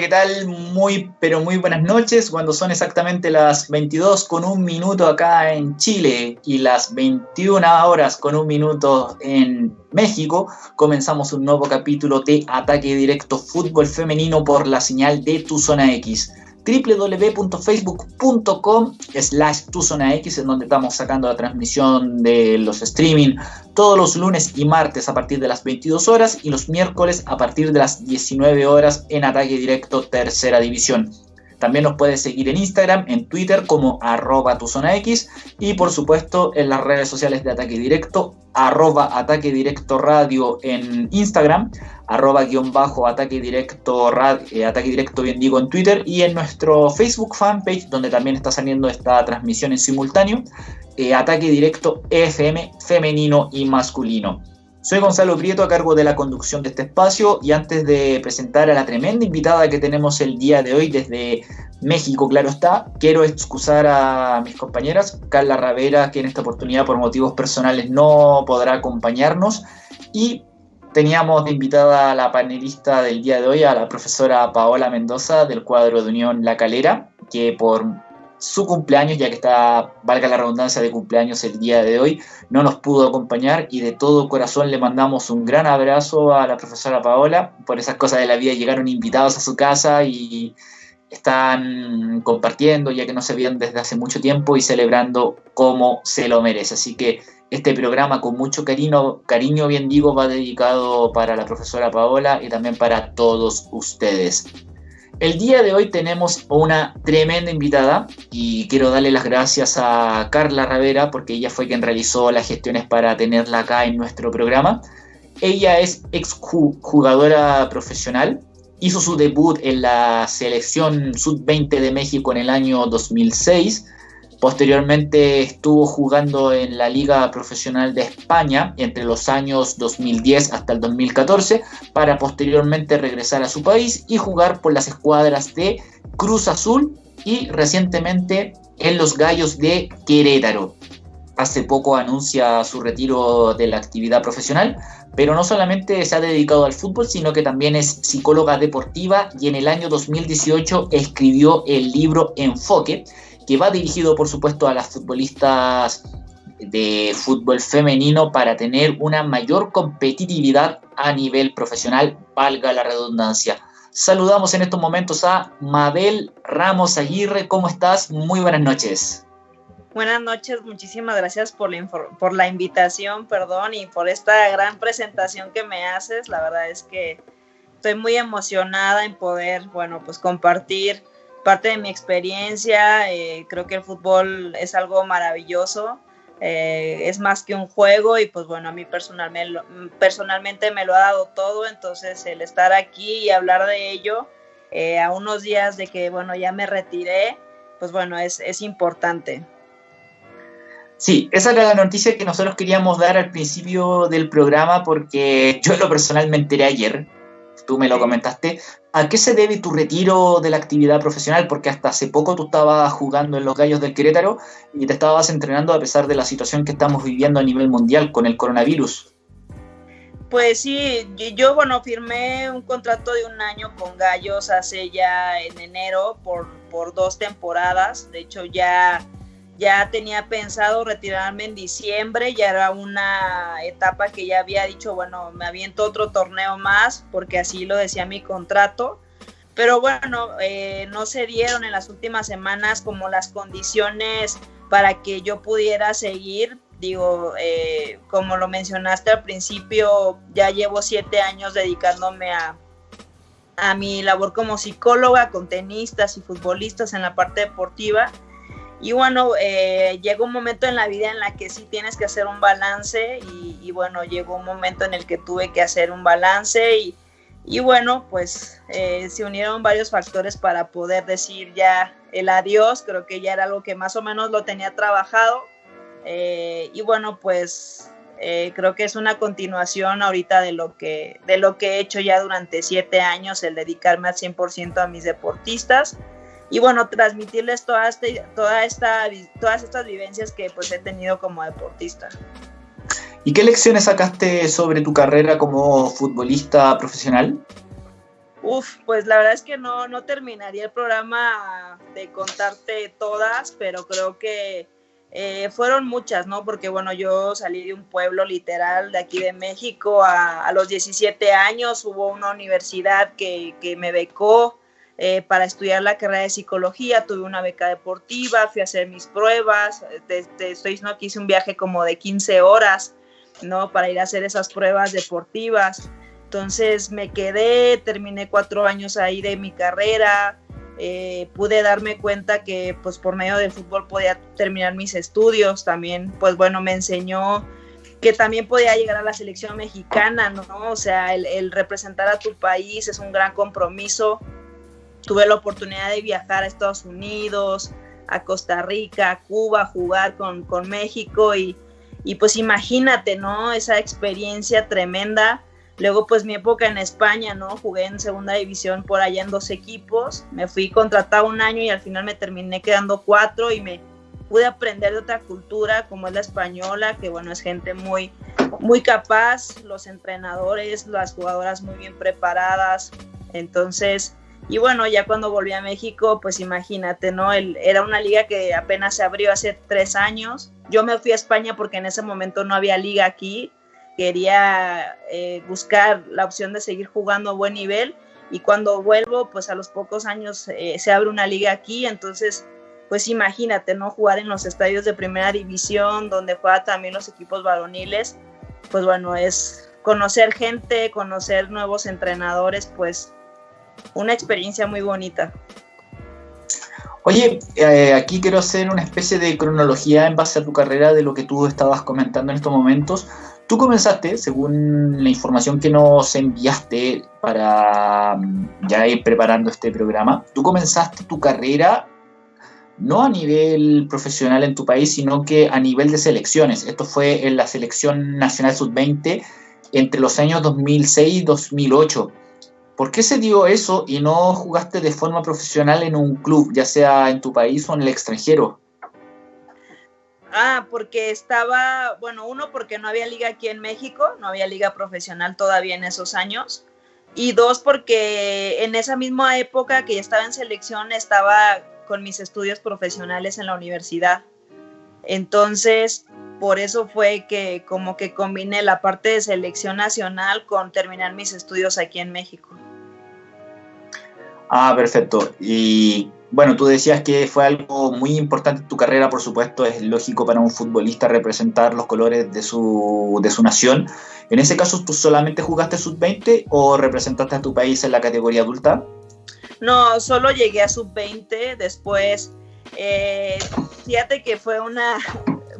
¿qué tal? Muy, pero muy buenas noches. Cuando son exactamente las 22 con un minuto acá en Chile y las 21 horas con un minuto en México, comenzamos un nuevo capítulo de Ataque Directo Fútbol Femenino por la señal de Tu Zona X www.facebook.com slash X, en donde estamos sacando la transmisión de los streaming todos los lunes y martes a partir de las 22 horas y los miércoles a partir de las 19 horas en ataque directo tercera división. También nos puedes seguir en Instagram, en Twitter como arroba tu X y por supuesto en las redes sociales de Ataque Directo, arroba Ataque Directo Radio en Instagram, arroba guion bajo Ataque Directo, eh, Ataque Directo bien digo en Twitter y en nuestro Facebook fanpage donde también está saliendo esta transmisión en simultáneo, eh, Ataque Directo FM femenino y masculino. Soy Gonzalo Prieto a cargo de la conducción de este espacio y antes de presentar a la tremenda invitada que tenemos el día de hoy desde México, claro está, quiero excusar a mis compañeras, Carla Ravera, que en esta oportunidad por motivos personales no podrá acompañarnos, y teníamos de invitada a la panelista del día de hoy, a la profesora Paola Mendoza del cuadro de Unión La Calera, que por su cumpleaños, ya que está, valga la redundancia, de cumpleaños el día de hoy, no nos pudo acompañar y de todo corazón le mandamos un gran abrazo a la profesora Paola. Por esas cosas de la vida llegaron invitados a su casa y están compartiendo, ya que no se veían desde hace mucho tiempo y celebrando como se lo merece. Así que este programa con mucho cariño, cariño bien digo, va dedicado para la profesora Paola y también para todos ustedes. El día de hoy tenemos una tremenda invitada y quiero darle las gracias a Carla Ravera porque ella fue quien realizó las gestiones para tenerla acá en nuestro programa. Ella es exjugadora profesional, hizo su debut en la selección sub-20 de México en el año 2006 Posteriormente estuvo jugando en la Liga Profesional de España entre los años 2010 hasta el 2014 para posteriormente regresar a su país y jugar por las escuadras de Cruz Azul y recientemente en los Gallos de Querétaro. Hace poco anuncia su retiro de la actividad profesional, pero no solamente se ha dedicado al fútbol, sino que también es psicóloga deportiva y en el año 2018 escribió el libro Enfoque, que va dirigido por supuesto a las futbolistas de fútbol femenino para tener una mayor competitividad a nivel profesional, valga la redundancia. Saludamos en estos momentos a Mabel Ramos Aguirre, ¿cómo estás? Muy buenas noches. Buenas noches, muchísimas gracias por la, por la invitación, perdón, y por esta gran presentación que me haces. La verdad es que estoy muy emocionada en poder, bueno, pues compartir parte de mi experiencia, eh, creo que el fútbol es algo maravilloso, eh, es más que un juego y pues bueno, a mí personalmente, personalmente me lo ha dado todo, entonces el estar aquí y hablar de ello eh, a unos días de que bueno, ya me retiré, pues bueno, es, es importante. Sí, esa era la noticia que nosotros queríamos dar al principio del programa porque yo lo personal me ayer, tú me lo comentaste, ¿A qué se debe tu retiro de la actividad profesional? Porque hasta hace poco tú estabas jugando en los Gallos del Querétaro y te estabas entrenando a pesar de la situación que estamos viviendo a nivel mundial con el coronavirus. Pues sí, yo bueno, firmé un contrato de un año con Gallos hace ya en enero por, por dos temporadas. De hecho, ya ya tenía pensado retirarme en diciembre, ya era una etapa que ya había dicho, bueno, me aviento otro torneo más, porque así lo decía mi contrato. Pero bueno, eh, no se dieron en las últimas semanas como las condiciones para que yo pudiera seguir. Digo, eh, como lo mencionaste al principio, ya llevo siete años dedicándome a, a mi labor como psicóloga con tenistas y futbolistas en la parte deportiva y bueno, eh, llegó un momento en la vida en la que sí tienes que hacer un balance y, bueno, llegó un momento en el que tuve que hacer un balance y, y bueno, pues eh, se unieron varios factores para poder decir ya el adiós, creo que ya era algo que más o menos lo tenía trabajado. Eh, y bueno, pues creo que es una continuación ahorita de lo, que, de lo que he hecho ya durante siete años, el dedicarme al 100% a mis deportistas y bueno, transmitirles toda este, toda esta, todas estas vivencias que pues he tenido como deportista. ¿Y qué lecciones sacaste sobre tu carrera como futbolista profesional? Uf, pues la verdad es que no, no terminaría el programa de contarte todas, pero creo que eh, fueron muchas, ¿no? Porque bueno, yo salí de un pueblo literal de aquí de México a, los 17 años, hubo una universidad que, que me becó eh, para estudiar la carrera de psicología, tuve una beca deportiva, fui a hacer mis pruebas, estoy que hice un viaje como de 15 horas, ¿no? Para ir a hacer esas pruebas deportivas. Entonces me quedé, terminé cuatro años ahí de mi carrera, eh, pude darme cuenta que pues por medio del fútbol podía terminar mis estudios también, pues bueno, me enseñó que también podía llegar a la selección mexicana, ¿no? O sea, el, representar a tu país es un gran compromiso. Tuve la oportunidad de viajar a Estados Unidos, a Costa Rica, a Cuba, jugar con, con México y, y pues imagínate, ¿no? Esa experiencia tremenda Luego, pues mi época en España, ¿no? Jugué en segunda división por allá en dos equipos. Me fui contratado un año y al final me terminé quedando cuatro y me pude aprender de otra cultura como es la española, que bueno, es gente muy, muy capaz, los entrenadores, las jugadoras muy bien preparadas. Entonces, y bueno, ya cuando volví a México, pues imagínate, ¿no? El, era una liga que apenas se abrió hace tres años. Yo me fui a España porque en ese momento no había liga aquí quería eh, buscar la opción de seguir jugando a buen nivel y cuando vuelvo, pues a los pocos años eh, se abre una liga aquí, entonces, pues imagínate, ¿no? Jugar en los estadios de primera división, donde juegan también los equipos varoniles, pues bueno, es conocer gente, conocer nuevos entrenadores, pues una experiencia muy bonita. Oye, eh, aquí quiero hacer una especie de cronología en base a tu carrera de lo que tú estabas comentando en estos momentos. Tú comenzaste, según la información que nos enviaste para mm, ya ir preparando este programa, tú comenzaste tu carrera no a nivel profesional en tu país, sino que a nivel de selecciones. Esto fue en la selección nacional sub-20 entre los años 2006 y 2008. ¿Por qué se dio eso y no jugaste de forma profesional en un club, ya sea en tu país o en el extranjero? Ah, porque estaba, bueno, uno, porque no había liga aquí en México, no había liga profesional todavía en esos años. Y dos, porque en esa misma época que estaba en selección, estaba con mis estudios profesionales en la universidad. Entonces, por eso fue que como que combiné la parte de selección nacional con terminar mis estudios aquí en México. Ah, perfecto. Y bueno, tú decías que fue algo muy importante en tu carrera, por supuesto, es lógico para un futbolista representar los colores de su, de su nación. En ese caso, ¿tú solamente jugaste sub-20 o representaste a tu país en la categoría adulta? No, solo llegué a sub-20, después, eh, fíjate que fue una,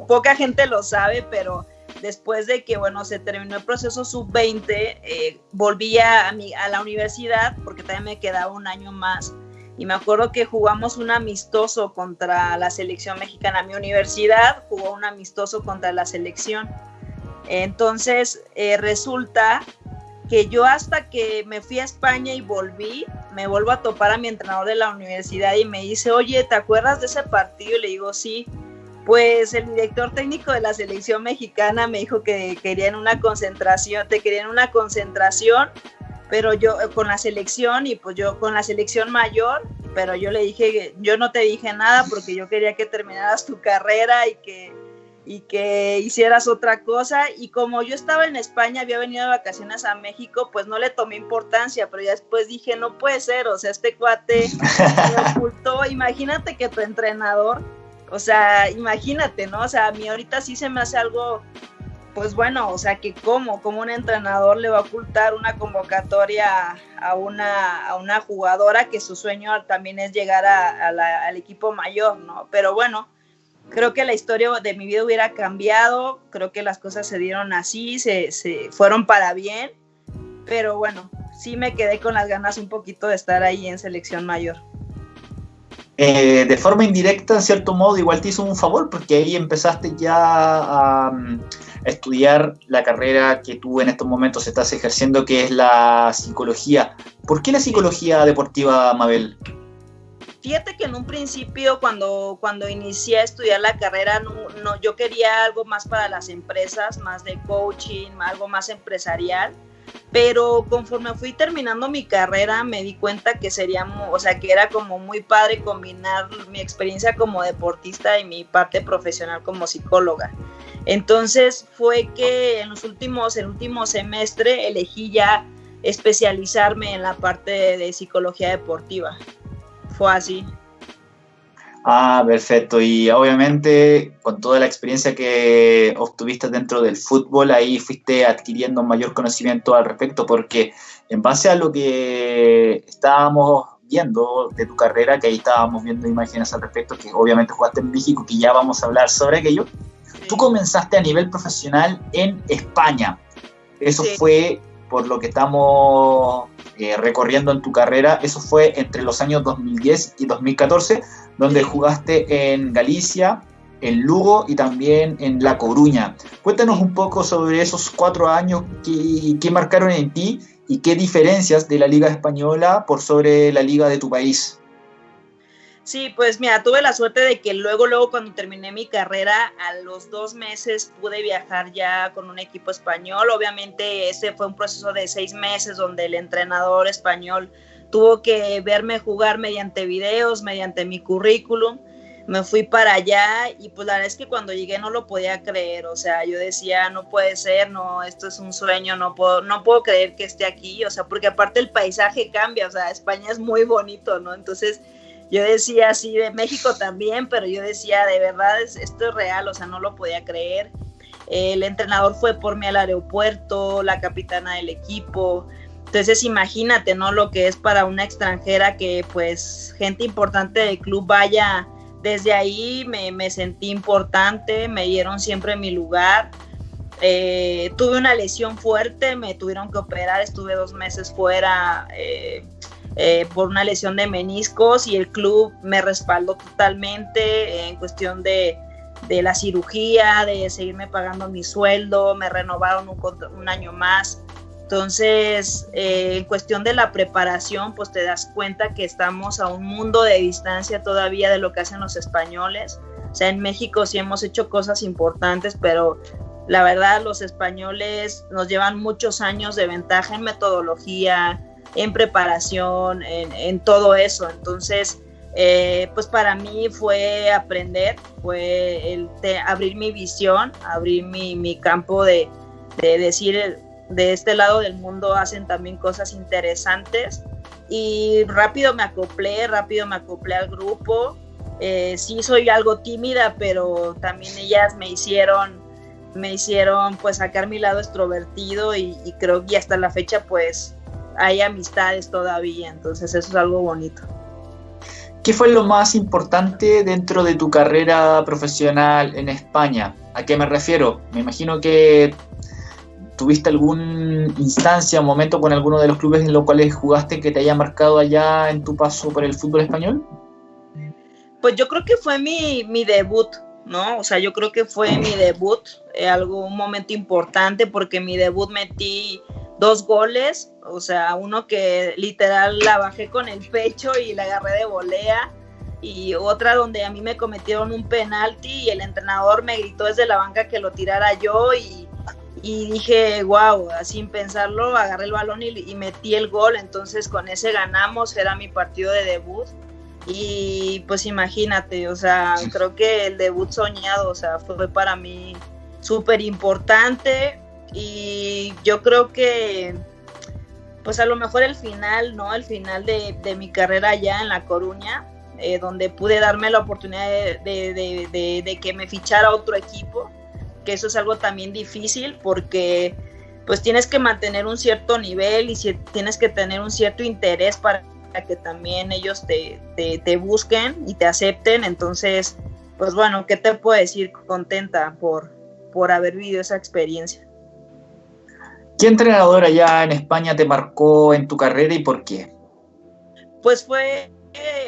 poca gente lo sabe, pero después de que, bueno, se terminó el proceso sub-20, eh, volví a, a la universidad porque también me quedaba un año más y me acuerdo que jugamos un amistoso contra la selección mexicana. Mi universidad jugó un amistoso contra la selección. Entonces eh, resulta que yo hasta que me fui a España y volví, me vuelvo a topar a mi entrenador de la universidad y me dice, oye, ¿te acuerdas de ese partido? Y le digo, sí. Pues el director técnico de la selección mexicana me dijo que querían una concentración, te querían una concentración pero yo eh, con la selección y pues yo con la selección mayor, pero yo le dije, yo no te dije nada porque yo quería que terminaras tu carrera y que, y que hicieras otra cosa. Y como yo estaba en España, había venido de vacaciones a México, pues no le tomé importancia, pero ya después dije, no puede ser, o sea, este cuate me ocultó, imagínate que tu entrenador, o sea, imagínate, ¿no? O sea, a mí ahorita sí se me hace algo pues bueno, o sea, que cómo, como un entrenador le va a ocultar una convocatoria a una, a una jugadora que su sueño también es llegar al equipo mayor, ¿no? Pero bueno, creo que la historia de mi vida hubiera cambiado, creo que las cosas se dieron así, se, se fueron para bien, pero bueno, sí me quedé con las ganas un poquito de estar ahí en selección mayor. Eh, de forma indirecta, en cierto modo, igual te hizo un favor, porque ahí empezaste ya a, estudiar la carrera que tú en estos momentos estás ejerciendo, que es la psicología. ¿Por qué la psicología deportiva, Mabel? Fíjate que en un principio, cuando, cuando inicié a estudiar la carrera, yo quería algo más para las empresas, más de coaching, algo más empresarial pero conforme fui terminando mi carrera me di cuenta que sería, o sea, que era como muy padre combinar mi experiencia como deportista y mi parte profesional como psicóloga. Entonces fue que en los últimos, el último semestre elegí ya especializarme en la parte de psicología deportiva. Fue así. Ah, perfecto. Y obviamente con toda la experiencia que obtuviste dentro del fútbol, ahí fuiste adquiriendo mayor conocimiento al respecto, porque en base a lo que estábamos viendo de tu carrera, que ahí estábamos viendo imágenes al respecto, que obviamente jugaste en México, que ya vamos a hablar sobre aquello, tú comenzaste a nivel profesional en España. Eso fue por lo que estamos eh, recorriendo en tu carrera, eso fue entre los años 2010 y 2014, donde jugaste en Galicia, en Lugo y también en La Coruña. Cuéntanos un poco sobre esos cuatro años que, marcaron en ti y qué diferencias de la Liga Española por sobre la Liga de tu país. Sí, pues mira, tuve la suerte de que luego, luego cuando terminé mi carrera, a los dos meses pude viajar ya con un equipo español. Obviamente ese fue un proceso de seis meses donde el entrenador español tuvo que verme jugar mediante videos, mediante mi currículum. Me fui para allá y pues la verdad es que cuando llegué no lo podía creer, o sea, yo decía, no puede ser, no, esto es un sueño, no puedo, no puedo creer que esté aquí, o sea, porque aparte el paisaje cambia, o sea, España es muy bonito, ¿no? Entonces yo decía así de México también, pero yo decía, de verdad, esto es real, o sea, no lo podía creer. El entrenador fue por mí al aeropuerto, la capitana del equipo. Entonces imagínate, ¿no? Lo que es para una extranjera que pues gente importante del club vaya. Desde ahí me, sentí importante, me dieron siempre mi lugar. Eh, tuve una lesión fuerte, me tuvieron que operar, estuve dos meses fuera. Eh, eh, por una lesión de meniscos y el club me respaldó totalmente en cuestión de, de la cirugía, de seguirme pagando mi sueldo, me renovaron un año más. Entonces, eh, en cuestión de la preparación, pues te das cuenta que estamos a un mundo de distancia todavía de lo que hacen los españoles. O sea, en México sí hemos hecho cosas importantes, pero la verdad los españoles nos llevan muchos años de ventaja en metodología, en preparación, en, todo eso. Entonces, eh, pues para mí fue aprender, fue el abrir mi visión, abrir mi, campo de, decir, de este lado del mundo hacen también cosas interesantes. Y rápido me acoplé, rápido me acoplé al grupo. Eh, sí soy algo tímida, pero también ellas me hicieron, me hicieron pues sacar mi lado extrovertido y, y creo que hasta la fecha pues hay amistades todavía, entonces eso es algo bonito. ¿Qué fue lo más importante dentro de tu carrera profesional en España? ¿A qué me refiero? Me imagino que tuviste alguna instancia, momento con alguno de los clubes en los cuales jugaste que te haya marcado allá en tu paso por el fútbol español. Pues yo creo que fue mi, mi debut, ¿no? O sea, yo creo que fue mi debut, eh, algo, un momento importante porque mi debut metí dos goles, o sea, uno que literal la bajé con el pecho y la agarré de volea y otra donde a mí me cometieron un penalti y el entrenador me gritó desde la banca que lo tirara yo y, dije, wow, sin pensarlo, agarré el balón y, y, metí el gol, entonces con ese ganamos, era mi partido de debut. Y pues imagínate, o sea, creo que el debut soñado, o sea, fue para mí súper importante, y yo creo que pues a lo mejor el final, ¿no? El final de, mi carrera allá en La Coruña, eh, donde pude darme la oportunidad de, que me fichara otro equipo, que eso es algo también difícil porque pues tienes que mantener un cierto nivel y si, tienes que tener un cierto interés para que también ellos te, te, busquen y te acepten. Entonces, pues bueno, ¿qué te puedo decir? Contenta por, por haber vivido esa experiencia. ¿Qué entrenador allá en España te marcó en tu carrera y por qué? Pues fue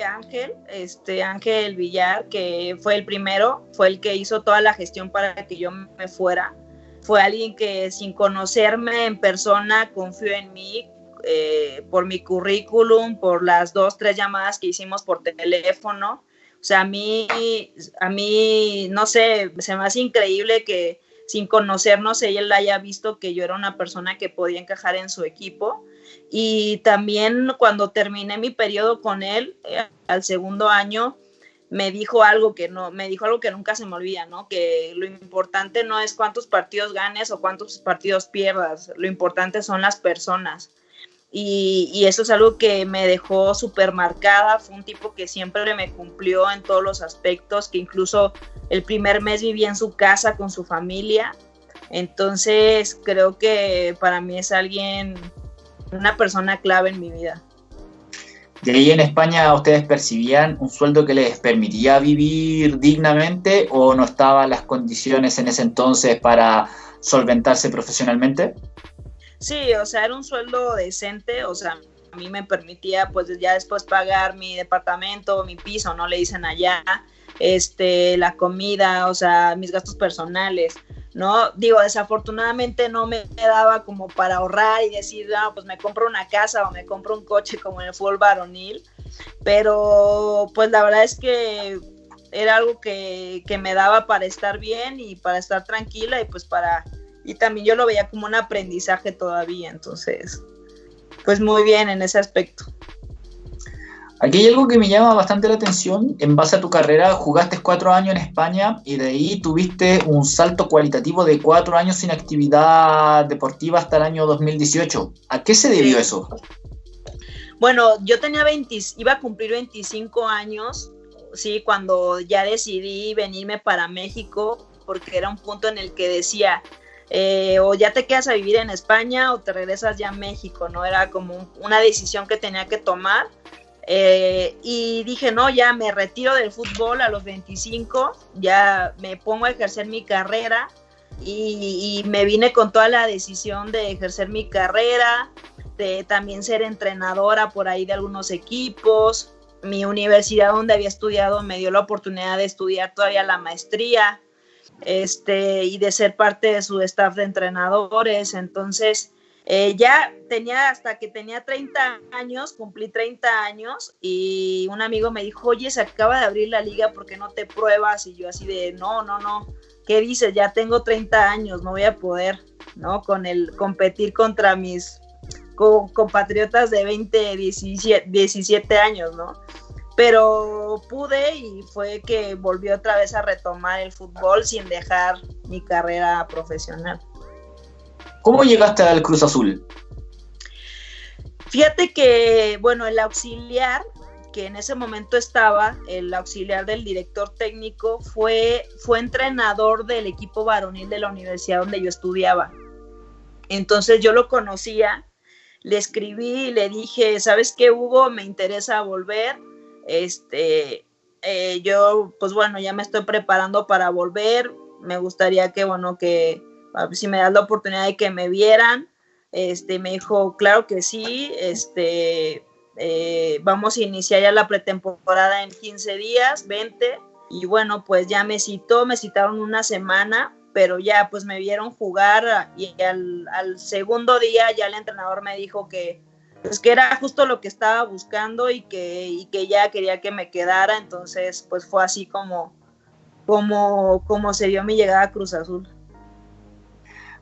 Ángel, este Ángel Villar, que fue el primero, fue el que hizo toda la gestión para que yo me fuera. Fue alguien que sin conocerme en persona confió en mí eh, por mi currículum, por las dos, tres llamadas que hicimos por teléfono. O sea, a mí, a mí, no sé, se me hace increíble que sin conocernos, ella haya visto que yo era una persona que podía encajar en su equipo. Y también cuando terminé mi periodo con él, eh, al segundo año, me dijo algo que no, me dijo algo que nunca se me olvida, ¿no? Que lo importante no es cuántos partidos ganes o cuántos partidos pierdas, lo importante son las personas. Y, eso es algo que me dejó súper marcada, fue un tipo que siempre me cumplió en todos los aspectos, que incluso el primer mes vivía en su casa con su familia, entonces creo que para mí es alguien, una persona clave en mi vida. ¿De ahí en España ustedes percibían un sueldo que les permitía vivir dignamente o no estaban las condiciones en ese entonces para solventarse profesionalmente? Sí, o sea, era un sueldo decente, o sea, a mí me permitía pues ya después pagar mi departamento, mi piso, no le dicen allá, este, la comida, o sea, mis gastos personales. ¿No? Digo, desafortunadamente no me daba como para ahorrar y decir, ah, pues me compro una casa o me compro un coche como en el fútbol varonil, pero pues la verdad es que era algo que, que me daba para estar bien y para estar tranquila y pues para, y también yo lo veía como un aprendizaje todavía, entonces, pues muy bien en ese aspecto. Aquí hay algo que me llama bastante la atención. En base a tu carrera, jugaste cuatro años en España y de ahí tuviste un salto cualitativo de cuatro años sin actividad deportiva hasta el año 2018. ¿A qué se debió eso? Bueno, yo tenía 20, iba a cumplir 25 años, sí, cuando ya decidí venirme para México, porque era un punto en el que decía, eh, o ya te quedas a vivir en España o te regresas ya a México, ¿no? Era como una decisión que tenía que tomar eh, y dije, no, ya me retiro del fútbol a los 25, ya me pongo a ejercer mi carrera y, me vine con toda la decisión de ejercer mi carrera, de también ser entrenadora por ahí de algunos equipos. Mi universidad donde había estudiado me dio la oportunidad de estudiar todavía la maestría este, y de ser parte de su staff de entrenadores. Entonces, eh, ya tenía, hasta que tenía 30 años, cumplí 30 años y un amigo me dijo, oye, se acaba de abrir la liga, ¿por qué no te pruebas? Y yo así de, no, no, no, ¿qué dices? Ya tengo 30 años, no voy a poder, ¿no? Con el competir contra mis compatriotas de 20, 17, 17 años, ¿no? Pero pude y fue que volví otra vez a retomar el fútbol sin dejar mi carrera profesional. ¿Cómo llegaste al Cruz Azul? Fíjate que, bueno, el auxiliar que en ese momento estaba, el auxiliar del director técnico, fue, fue entrenador del equipo varonil de la universidad donde yo estudiaba. Entonces yo lo conocía, le escribí y le dije, ¿sabes qué, Hugo? Me interesa volver. Este, eh, yo, pues bueno, ya me estoy preparando para volver. Me gustaría que, bueno, que, si me das la oportunidad de que me vieran. Este, me dijo, claro que sí, este, eh, vamos a iniciar ya la pretemporada en 15 días, 20, y bueno, pues ya me citó, me citaron una semana, pero ya pues me vieron jugar y al, segundo día ya el entrenador me dijo que pues que era justo lo que estaba buscando y que, y que ya quería que me quedara, entonces pues fue así como, como, como se dio mi llegada a Cruz Azul.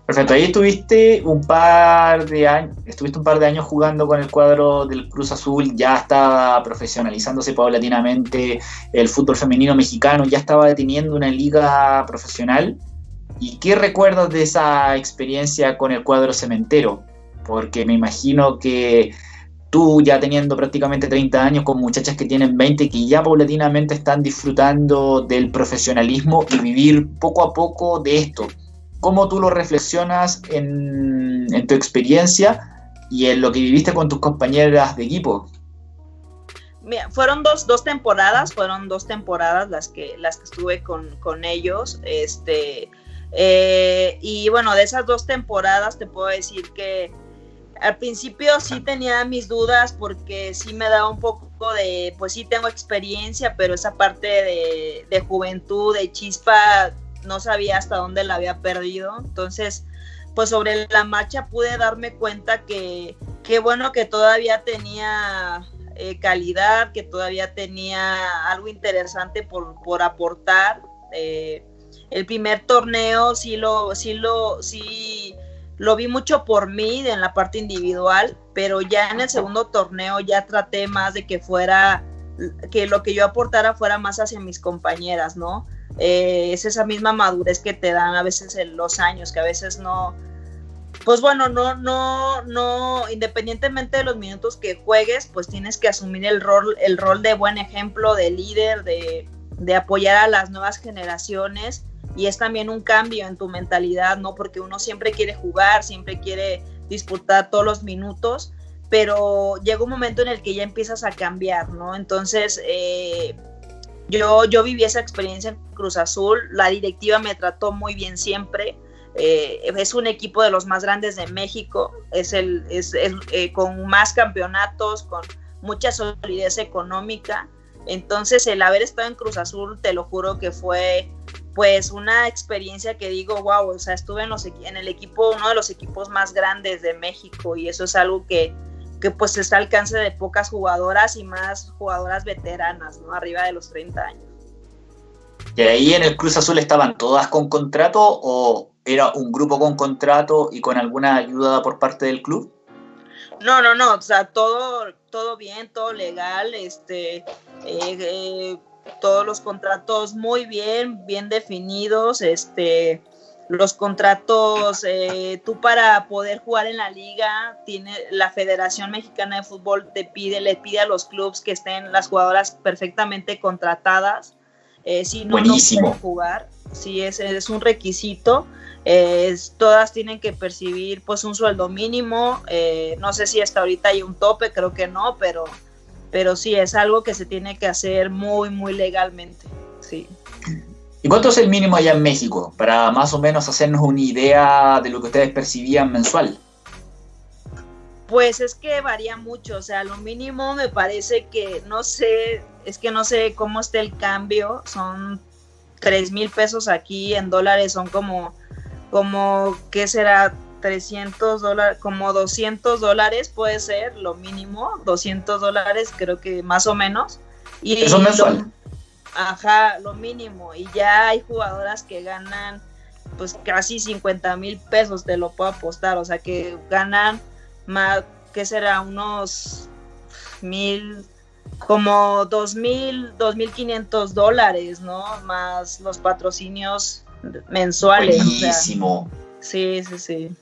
Perfecto, ahí estuviste un par de años, estuviste un par de años jugando con el cuadro del Cruz Azul, ya estaba profesionalizándose paulatinamente el fútbol femenino mexicano, ya estaba teniendo una liga profesional. ¿Y qué recuerdas de esa experiencia con el cuadro cementero? Porque me imagino que tú ya teniendo prácticamente 30 años con muchachas que tienen 20 que ya paulatinamente están disfrutando del profesionalismo y vivir poco a poco de esto cómo tú lo reflexionas en, tu experiencia y en lo que viviste con tus compañeras de equipo. Mira, fueron dos, dos, temporadas, fueron dos temporadas las que, las que estuve con, con ellos. Este, eh, y bueno, de esas dos temporadas te puedo decir que al principio sí tenía mis dudas porque sí me daba un poco de, pues sí tengo experiencia, pero esa parte de, de juventud, de chispa, no sabía hasta dónde la había perdido. Entonces, pues sobre la marcha pude darme cuenta que, qué bueno que todavía tenía eh, calidad, que todavía tenía algo interesante por, por aportar. Eh, el primer torneo sí lo, sí lo, sí lo vi mucho por mí en la parte individual, pero ya en el segundo torneo ya traté más de que fuera, que lo que yo aportara fuera más hacia mis compañeras, ¿no? Eh, es esa misma madurez que te dan a veces en los años, que a veces no, pues bueno, no, no, no, independientemente de los minutos que juegues, pues tienes que asumir el rol, el rol de buen ejemplo, de líder, de, de apoyar a las nuevas generaciones y es también un cambio en tu mentalidad, ¿no? Porque uno siempre quiere jugar, siempre quiere disputar todos los minutos, pero llega un momento en el que ya empiezas a cambiar, ¿no? Entonces, eh, yo, yo viví esa experiencia en Cruz Azul, la directiva me trató muy bien siempre, eh, es un equipo de los más grandes de México, es el, es eh, con más campeonatos, con mucha solidez económica. Entonces el haber estado en Cruz Azul, te lo juro que fue pues una experiencia que digo, wow, o sea, estuve en, los, en el equipo, uno de los equipos más grandes de México y eso es algo que, que pues está al alcance de pocas jugadoras y más jugadoras veteranas, ¿no? Arriba de los 30 años. ¿Y ahí en el Cruz Azul estaban todas con contrato o era un grupo con contrato y con alguna ayuda por parte del club? No, no, no, o sea, todo, todo bien, todo legal, este, eh, eh, todos los contratos muy bien, bien definidos, este, los contratos, eh, tú para poder jugar en la liga, tiene la Federación Mexicana de Fútbol te pide, le pide a los clubes que estén las jugadoras perfectamente contratadas, si no, no pueden jugar, sí, es, es un requisito todas tienen que percibir pues un sueldo mínimo, eh, no sé si hasta ahorita hay un tope, creo que no, pero, pero sí es algo que se tiene que hacer muy, muy legalmente, sí. ¿Y cuánto es el mínimo allá en México? Para más o menos hacernos una idea de lo que ustedes percibían mensual. Pues es que varía mucho, o sea, lo mínimo me parece que, no sé, es que no sé cómo está el cambio, son 3 mil pesos aquí en dólares, son como como, ¿qué será? 300 dólares, como 200 dólares puede ser lo mínimo, 200 dólares creo que más o menos. Y Eso mensual. Ajá, lo mínimo. Y ya hay jugadoras que ganan pues casi 50 mil pesos, te lo puedo apostar, o sea que ganan más, ¿qué será? Unos mil, como dos mil, dos mil quinientos dólares, ¿no? Más los patrocinios mensuales. Buenísimo. sí, sí, sí.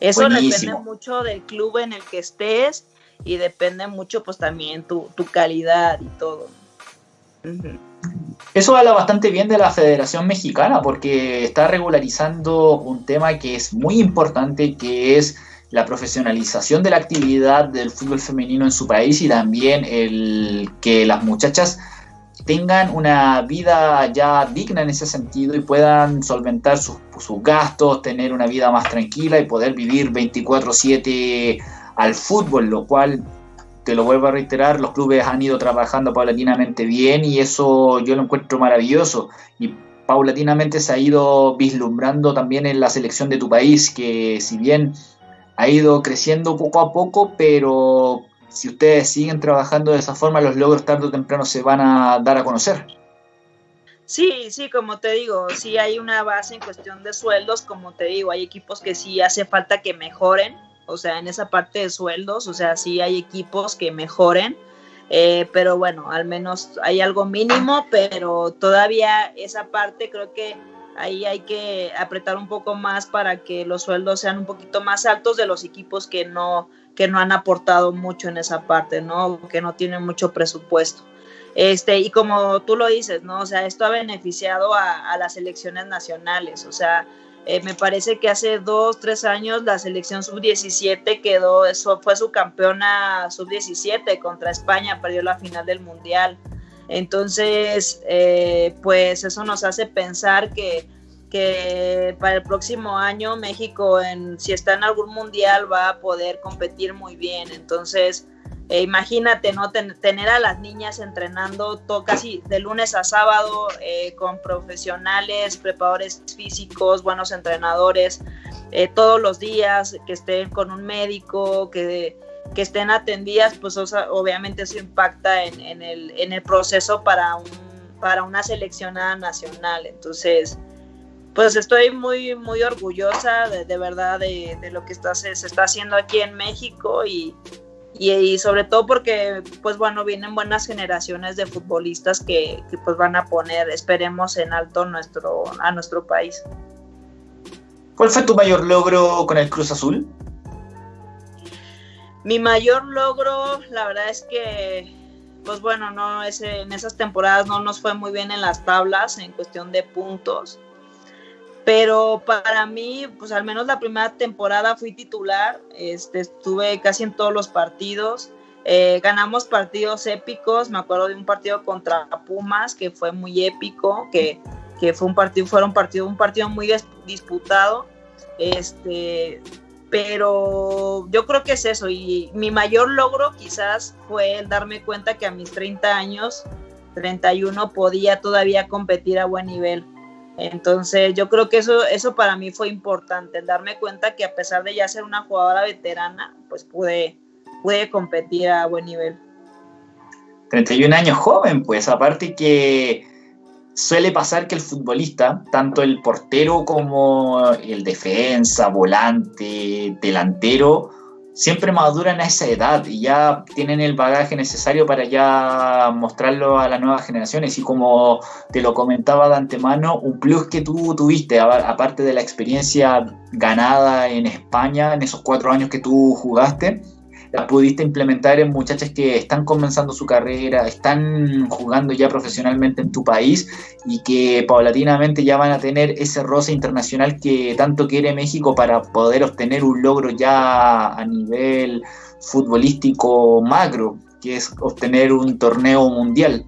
Eso depende mucho del club en el que estés y depende mucho pues también tu, calidad y todo. Eso habla bastante bien de la Federación Mexicana porque está regularizando un tema que es muy importante, que es la profesionalización de la actividad del fútbol femenino en su país y también el que las muchachas tengan una vida ya digna en ese sentido y puedan solventar sus, gastos, tener una vida más tranquila y poder vivir 24/7 al fútbol, lo cual, te lo vuelvo a reiterar, los clubes han ido trabajando paulatinamente bien y eso yo lo encuentro maravilloso. Y paulatinamente se ha ido vislumbrando también en la selección de tu país, que si bien ha ido creciendo poco a poco, pero si ustedes siguen trabajando de esa forma, los logros tarde o temprano se van a dar a conocer. Sí, sí, como te digo, sí hay una base en cuestión de sueldos, como te digo, hay equipos que sí hace falta que mejoren, o sea, en esa parte de sueldos, o sea, sí hay equipos que mejoren, eh, pero bueno, al menos hay algo mínimo, pero todavía esa parte creo que ahí hay que apretar un poco más para que los sueldos sean un poquito más altos de los equipos que no, que no han aportado mucho en esa parte, ¿no? Que no tienen mucho presupuesto. Este, y como tú lo dices, ¿no? O sea, esto ha beneficiado a, las elecciones nacionales. O sea, eh, me parece que hace dos, tres años la selección sub-17 quedó, eso fue su campeona sub-17 contra España, perdió la final del Mundial. Entonces, eh, pues eso nos hace pensar que que para el próximo año México, si está en algún mundial, va a poder competir muy bien. Entonces, eh, imagínate, ¿no? tener a las niñas entrenando todo, casi de lunes a sábado eh, con profesionales, preparadores físicos, buenos entrenadores, eh, todos los días, que estén con un médico, que, que estén atendidas, pues obviamente eso impacta en, el, en el proceso para, un, para una seleccionada nacional. Entonces, pues estoy muy, muy orgullosa de, verdad de, lo que está, se, está haciendo aquí en México y, y, sobre todo porque, pues bueno, vienen buenas generaciones de futbolistas que, que, pues van a poner, esperemos, en alto nuestro, a nuestro país. ¿Cuál fue tu mayor logro con el Cruz Azul? Mi mayor logro, la verdad es que, pues bueno, no ese, en esas temporadas no nos fue muy bien en las tablas en cuestión de puntos. Pero para mí, pues al menos la primera temporada fui titular, este, estuve casi en todos los partidos. Eh, ganamos partidos épicos, me acuerdo de un partido contra Pumas que fue muy épico, que, que fue un partido, fueron partido, un partido muy disputado. Este, pero yo creo que es eso y mi mayor logro quizás fue el darme cuenta que a mis 30 años, 31, podía todavía competir a buen nivel. Entonces yo creo que eso, eso para mí fue importante, darme cuenta que a pesar de ya ser una jugadora veterana, pues pude, pude competir a buen nivel. 31 años joven, pues aparte que suele pasar que el futbolista, tanto el portero como el defensa, volante, delantero, siempre maduran a esa edad y ya tienen el bagaje necesario para ya mostrarlo a las nuevas generaciones. Y como te lo comentaba de antemano, un plus que tú tuviste, aparte de la experiencia ganada en España en esos cuatro años que tú jugaste, la pudiste implementar en muchachas que están comenzando su carrera, están jugando ya profesionalmente en tu país y que paulatinamente ya van a tener ese roce internacional que tanto quiere México para poder obtener un logro ya a nivel futbolístico macro, que es obtener un torneo mundial.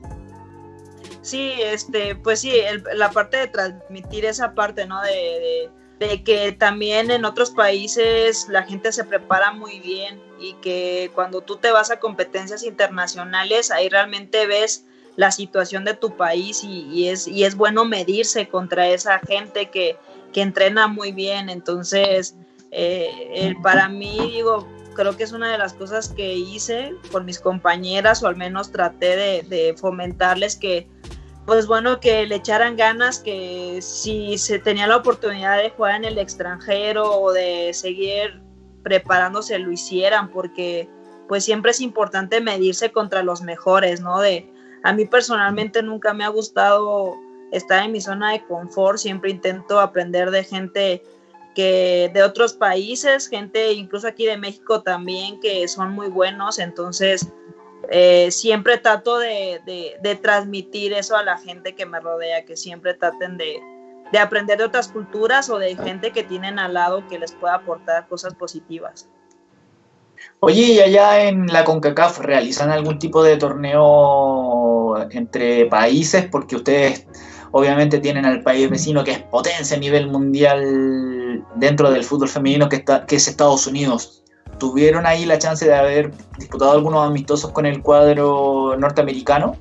Sí, este, pues sí, la parte de transmitir esa parte, ¿no? de que también en otros países la gente se prepara muy bien y que cuando tú te vas a competencias internacionales, ahí realmente ves la situación de tu país y, es, y es bueno medirse contra esa gente que, entrena muy bien. Entonces, eh, para mí, digo, creo que es una de las cosas que hice con mis compañeras, o al menos traté de, de fomentarles que pues bueno, que le echaran ganas, que si se tenía la oportunidad de jugar en el extranjero o de seguir preparándose, lo hicieran, porque pues siempre es importante medirse contra los mejores, ¿no? De, a mí personalmente nunca me ha gustado estar en mi zona de confort, siempre intento aprender de gente que de otros países, gente incluso aquí de México también, que son muy buenos, entonces eh, siempre trato de, transmitir eso a la gente que me rodea, que siempre traten de, aprender de otras culturas o de gente que tienen al lado que les pueda aportar cosas positivas. Oye, ¿y allá en la CONCACAF realizan algún tipo de torneo entre países? Porque ustedes obviamente tienen al país vecino que es potencia a nivel mundial dentro del fútbol femenino que, está, que es Estados Unidos tuvieron ahí la chance de haber disputado algunos amistosos con el cuadro norteamericano?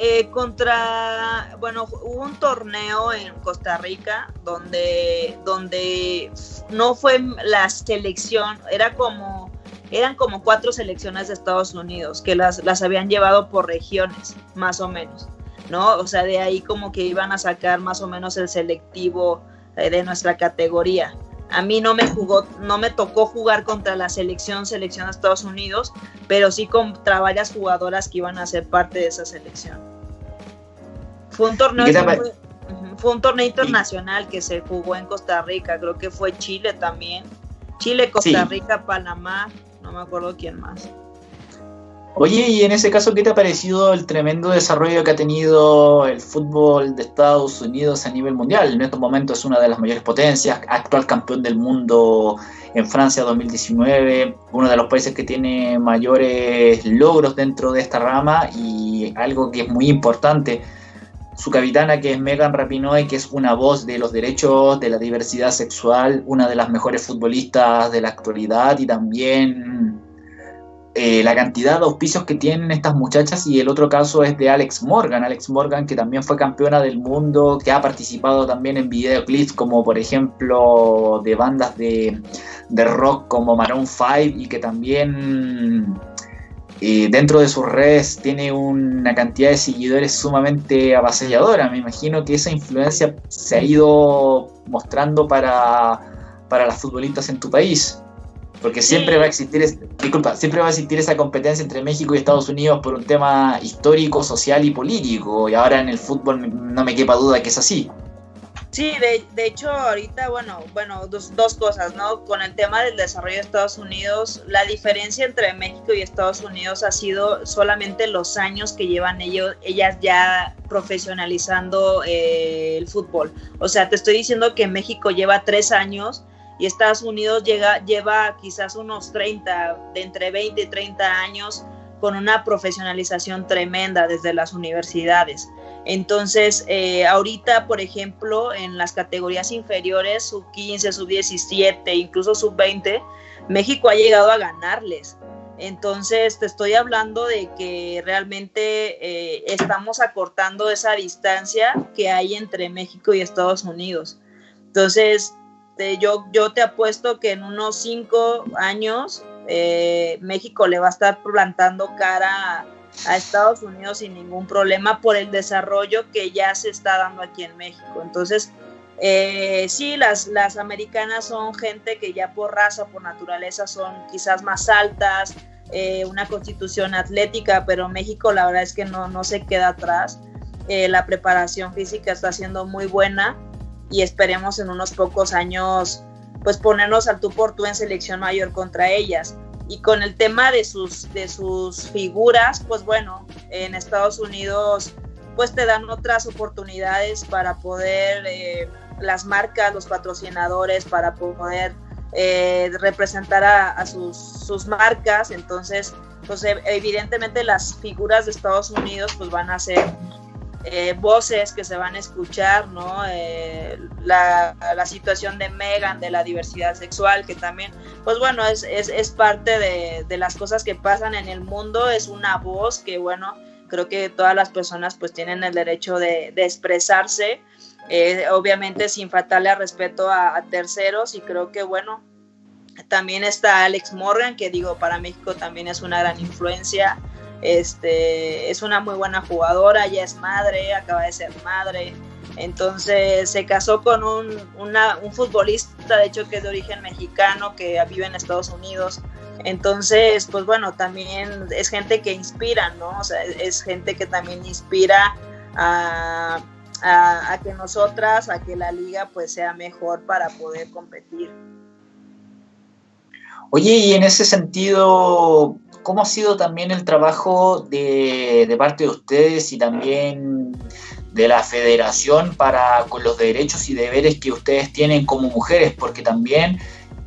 Eh, contra, bueno, hubo un torneo en Costa Rica donde, donde no fue la selección, era como, eran como cuatro selecciones de Estados Unidos que las, las habían llevado por regiones, más o menos, ¿no? O sea, de ahí como que iban a sacar más o menos el selectivo eh, de nuestra categoría. A mí no me jugó, no me tocó jugar contra la selección, selección de Estados Unidos, pero sí contra varias jugadoras que iban a ser parte de esa selección. Fue un torneo, fue un torneo internacional que se jugó en Costa Rica, creo que fue Chile también. Chile, Costa Rica, Panamá, no me acuerdo quién más. Oye, y en ese caso, ¿qué te ha parecido el tremendo desarrollo que ha tenido el fútbol de Estados Unidos a nivel mundial? En estos momentos es una de las mayores potencias, actual campeón del mundo en Francia 2019, uno de los países que tiene mayores logros dentro de esta rama y algo que es muy importante, su capitana que es Megan Rapinoe, que es una voz de los derechos, de la diversidad sexual, una de las mejores futbolistas de la actualidad y también eh, la cantidad de auspicios que tienen estas muchachas y el otro caso es de Alex Morgan, Alex Morgan que también fue campeona del mundo, que ha participado también en videoclips como por ejemplo de bandas de, rock como Maroon 5 y que también eh, dentro de sus redes tiene una cantidad de seguidores sumamente avasalladora. Me imagino que esa influencia se ha ido mostrando para, para las futbolistas en tu país. Porque siempre va a existir, disculpa, siempre va a existir esa competencia entre México y Estados Unidos por un tema histórico, social y político. Y ahora en el fútbol no me quepa duda que es así. Sí, de, de, hecho ahorita, bueno, bueno, dos, dos, cosas, ¿no? Con el tema del desarrollo de Estados Unidos, la diferencia entre México y Estados Unidos ha sido solamente los años que llevan ellos, ellas ya profesionalizando eh, el fútbol. O sea, te estoy diciendo que México lleva tres años y Estados Unidos lleva quizás unos 30, de entre 20 y 30 años con una profesionalización tremenda desde las universidades. Entonces, eh, ahorita, por ejemplo, en las categorías inferiores, sub 15, sub 17, incluso sub 20, México ha llegado a ganarles. Entonces, te estoy hablando de que realmente eh, estamos acortando esa distancia que hay entre México y Estados Unidos. Entonces, yo, yo te apuesto que en unos cinco años eh, México le va a estar plantando cara a, Estados Unidos sin ningún problema por el desarrollo que ya se está dando aquí en México. Entonces, eh, sí, las, las americanas son gente que ya por raza, por naturaleza, son quizás más altas, eh, una constitución atlética, pero México la verdad es que no, no se queda atrás. la preparación física está siendo muy buena y esperemos en unos pocos años pues ponernos al tú por tú en selección mayor contra ellas. Y con el tema de sus, de sus figuras, pues bueno, en Estados Unidos pues te dan otras oportunidades para poder, eh, las marcas, los patrocinadores, para poder eh, representar a, sus, sus, marcas. Entonces, pues evidentemente las figuras de Estados Unidos pues van a ser eh, voces que se van a escuchar, ¿no? Eh, la, situación de Megan, de la diversidad sexual, que también, pues bueno, es, es, parte de, las cosas que pasan en el mundo, es una voz que, bueno, creo que todas las personas pues tienen el derecho de, expresarse, eh, obviamente sin faltarle respeto a, a terceros y creo que, bueno, también está Alex Morgan, que digo, para México también es una gran influencia. Este, es una muy buena jugadora, ya es madre, acaba de ser madre. Entonces se casó con un, un futbolista, de hecho, que es de origen mexicano, que vive en Estados Unidos. Entonces, pues bueno, también es gente que inspira, ¿no? O sea, es gente que también inspira a, a, a que nosotras, a que la liga pues sea mejor para poder competir. Oye, y en ese sentido, ¿cómo ha sido también el trabajo de, parte de ustedes y también de la federación para con los derechos y deberes que ustedes tienen como mujeres? Porque también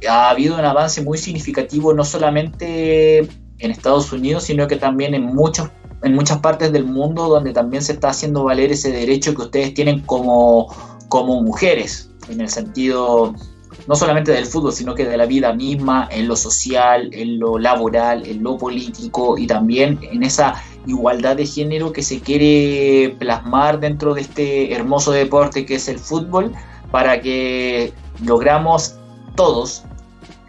ha habido un avance muy significativo no solamente en Estados Unidos, sino que también en muchos en muchas partes del mundo donde también se está haciendo valer ese derecho que ustedes tienen como, como mujeres, en el sentido no solamente del fútbol, sino que de la vida misma, en lo social, en lo laboral, en lo político y también en esa igualdad de género que se quiere plasmar dentro de este hermoso deporte que es el fútbol, para que logramos todos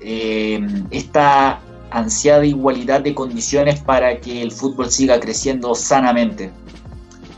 eh, esta ansiada igualdad de condiciones para que el fútbol siga creciendo sanamente.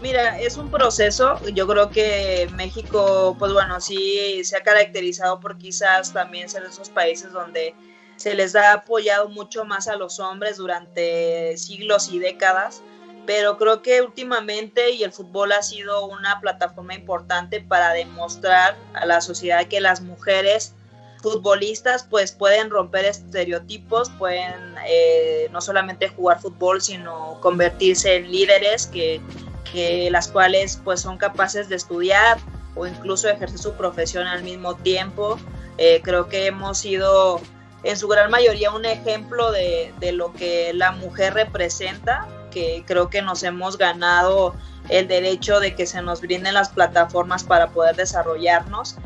Mira, es un proceso. Yo creo que México, pues bueno, sí se ha caracterizado por quizás también ser de esos países donde se les ha apoyado mucho más a los hombres durante siglos y décadas, pero creo que últimamente y el fútbol ha sido una plataforma importante para demostrar a la sociedad que las mujeres futbolistas pues pueden romper estereotipos, pueden eh, no solamente jugar fútbol, sino convertirse en líderes que que las cuales pues son capaces de estudiar o incluso ejercer su profesión al mismo tiempo. Eh, creo que hemos sido en su gran mayoría un ejemplo de, de, lo que la mujer representa, que creo que nos hemos ganado el derecho de que se nos brinden las plataformas para poder desarrollarnos.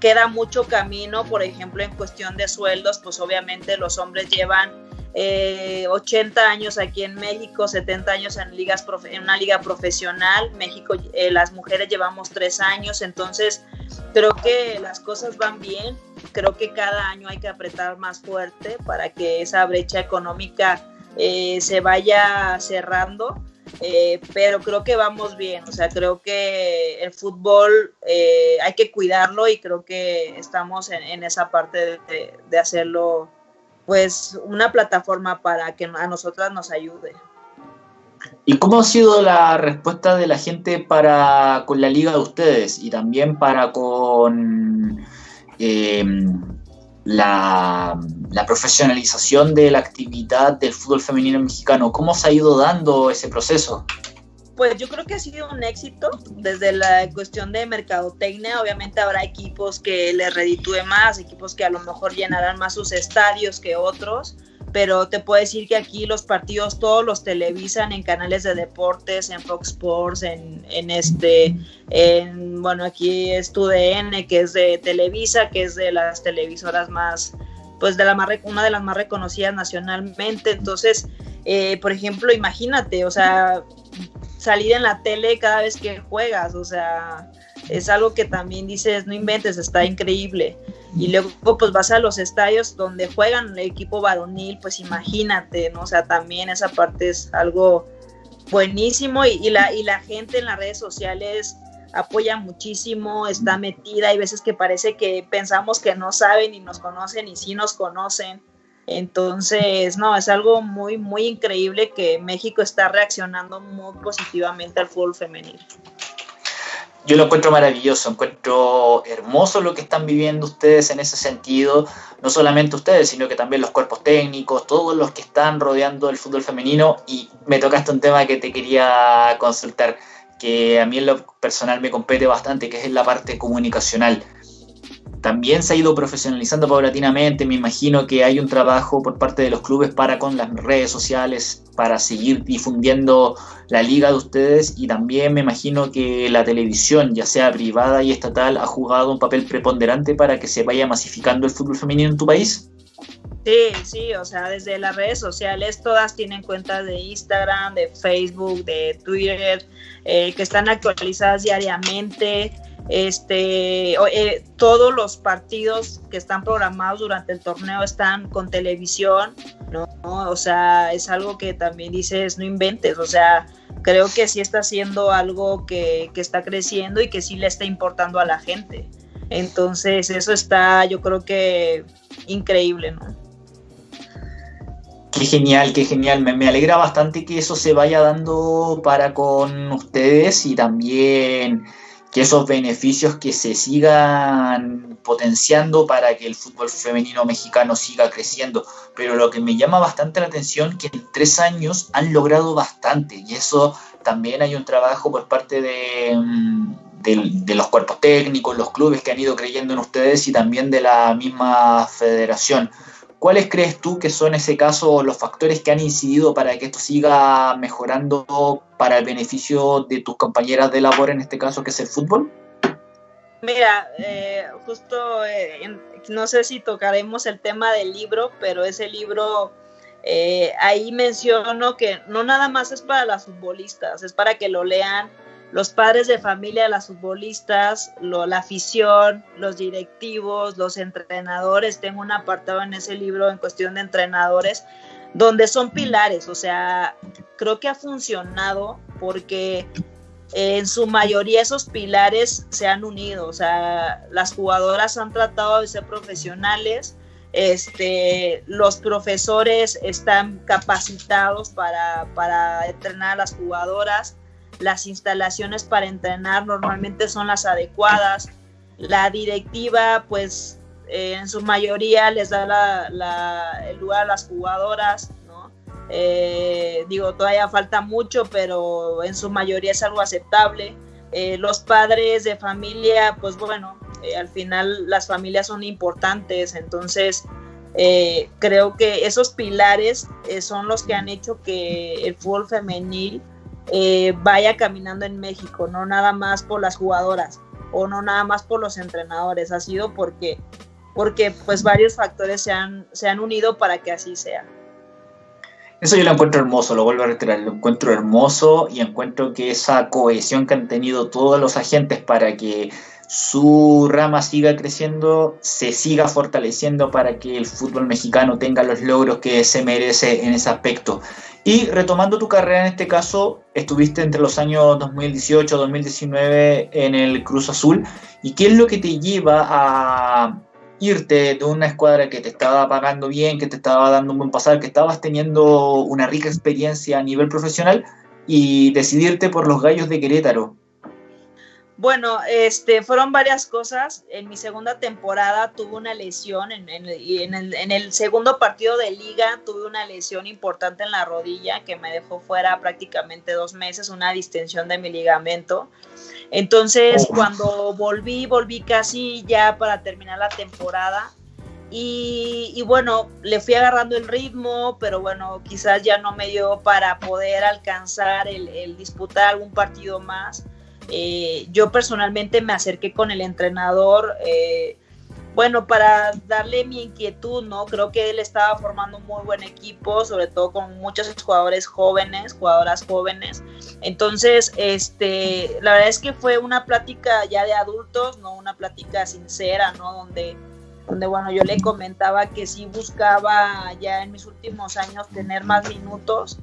Queda mucho camino, por ejemplo, en cuestión de sueldos, pues obviamente los hombres llevan 80 eh, años aquí en México, 70 años en, ligas en una liga profesional. México, eh, las mujeres llevamos 3 años, entonces creo que las cosas van bien. Creo que cada año hay que apretar más fuerte para que esa brecha económica eh, se vaya cerrando, pero creo que vamos bien, o sea, creo que el fútbol hay que cuidarlo y creo que estamos en, esa parte de, hacerlo, pues, una plataforma para que a nosotras nos ayude. ¿Y cómo ha sido la respuesta de la gente para con la liga de ustedes y también para con la, profesionalización de la actividad del fútbol femenino mexicano. ¿Cómo se ha ido dando ese proceso? Pues yo creo que ha sido un éxito desde la cuestión de mercadotecnia. Obviamente habrá equipos que les reditúe más, equipos que a lo mejor llenarán más sus estadios que otros pero te puedo decir que aquí los partidos todos los televisan en canales de deportes, en Fox Sports, en, este, en, bueno, aquí es TUDN, que es de Televisa, que es de las televisoras más, pues de la más, una de las más reconocidas nacionalmente, entonces, eh, por ejemplo, imagínate, o sea, salir en la tele cada vez que juegas, o sea, es algo que también dices, no inventes, está increíble. Y luego pues vas a los estadios donde juegan el equipo varonil, pues imagínate, ¿no? O sea, también esa parte es algo buenísimo y, la, y la gente en las redes sociales apoya muchísimo, está metida, hay veces que parece que pensamos que no saben y nos conocen y sí nos conocen. Entonces, no, es algo muy, muy increíble que México está reaccionando muy positivamente al fútbol femenil. Yo lo encuentro maravilloso, encuentro hermoso lo que están viviendo ustedes en ese sentido, no solamente ustedes, sino que también los cuerpos técnicos, todos los que están rodeando el fútbol femenino. Y me tocaste un tema que te quería consultar, que a mí en lo personal me compete bastante, que es la parte comunicacional también se ha ido profesionalizando paulatinamente. Me imagino que hay un trabajo por parte de los clubes para con las redes sociales, para seguir difundiendo la liga de ustedes y también me imagino que la televisión, ya sea privada y estatal, ha jugado un papel preponderante para que se vaya masificando el fútbol femenino en tu país. Sí, sí, o sea, desde las redes sociales todas tienen cuentas de Instagram, de Facebook, de Twitter, eh, que están actualizadas diariamente este, eh, todos los partidos que están programados durante el torneo están con televisión, ¿no? O sea, es algo que también dices, no inventes, o sea, creo que sí está haciendo algo que, que está creciendo y que sí le está importando a la gente. Entonces, eso está, yo creo que increíble, ¿no? Qué genial, qué genial. Me, me, alegra bastante que eso se vaya dando para con ustedes y también que esos beneficios que se sigan potenciando para que el fútbol femenino mexicano siga creciendo. Pero lo que me llama bastante la atención que en tres años han logrado bastante y eso también hay un trabajo por parte de, mm, de, los cuerpos técnicos, los clubes que han ido creyendo en ustedes y también de la misma federación. ¿Cuáles crees tú que son, en ese caso, los factores que han incidido para que esto siga mejorando para el beneficio de tus compañeras de labor, en este caso, que es el fútbol? Mira, eh, justo eh, no sé si tocaremos el tema del libro, pero ese libro eh, ahí menciono que no nada más es para las futbolistas, es para que lo lean los padres de familia las futbolistas, la afición, los directivos, los entrenadores. Tengo un apartado en ese libro en cuestión de entrenadores donde son pilares, o sea, creo que ha funcionado porque en su mayoría esos pilares se han unido, o sea, las jugadoras han tratado de ser profesionales, este, los profesores están capacitados para, para entrenar a las jugadoras, las instalaciones para entrenar normalmente son las adecuadas, la directiva pues eh, en su mayoría les da el lugar a las jugadoras, ¿no? Eh, digo, todavía falta mucho, pero en su mayoría es algo aceptable. Eh, los padres de familia, pues bueno, al final las familias son importantes, entonces creo que esos pilares son los que han hecho que el fútbol femenil eh, vaya caminando en México, no nada más por las jugadoras o no nada más por los entrenadores, ha sido porque, porque pues varios factores se han, se han unido para que así sea. Eso yo lo encuentro hermoso, lo vuelvo a reiterar, lo encuentro hermoso y encuentro que esa cohesión que han tenido todos los agentes para que su rama siga creciendo, se siga fortaleciendo para que el fútbol mexicano tenga los logros que se merece en ese aspecto. Y retomando tu carrera en este caso, estuviste entre los años 2018-2019 en el Cruz Azul. ¿Y qué es lo que te lleva a irte de una escuadra que te estaba pagando bien, que te estaba dando un buen pasar, que estabas teniendo una rica experiencia a nivel profesional y decidirte por los Gallos de Querétaro? Bueno, este, fueron varias cosas. En mi segunda temporada tuve una lesión, en, en, el, en, el, segundo partido de liga tuve una lesión importante en la rodilla que me dejó fuera prácticamente dos meses, una distensión de mi ligamento. Entonces, oh. cuando volví, volví casi ya para terminar la temporada. Y, y, bueno, le fui agarrando el ritmo, pero bueno, quizás ya no me dio para poder alcanzar el, el disputar algún partido más. Eh, yo personalmente me acerqué con el entrenador, eh, bueno, para darle mi inquietud, ¿no? Creo que él estaba formando un muy buen equipo, sobre todo con muchos jugadores jóvenes, jugadoras jóvenes. Entonces, este, la verdad es que fue una plática ya de adultos, no una plática sincera, ¿no? Donde, donde bueno, yo le comentaba que sí buscaba ya en mis últimos años tener más minutos.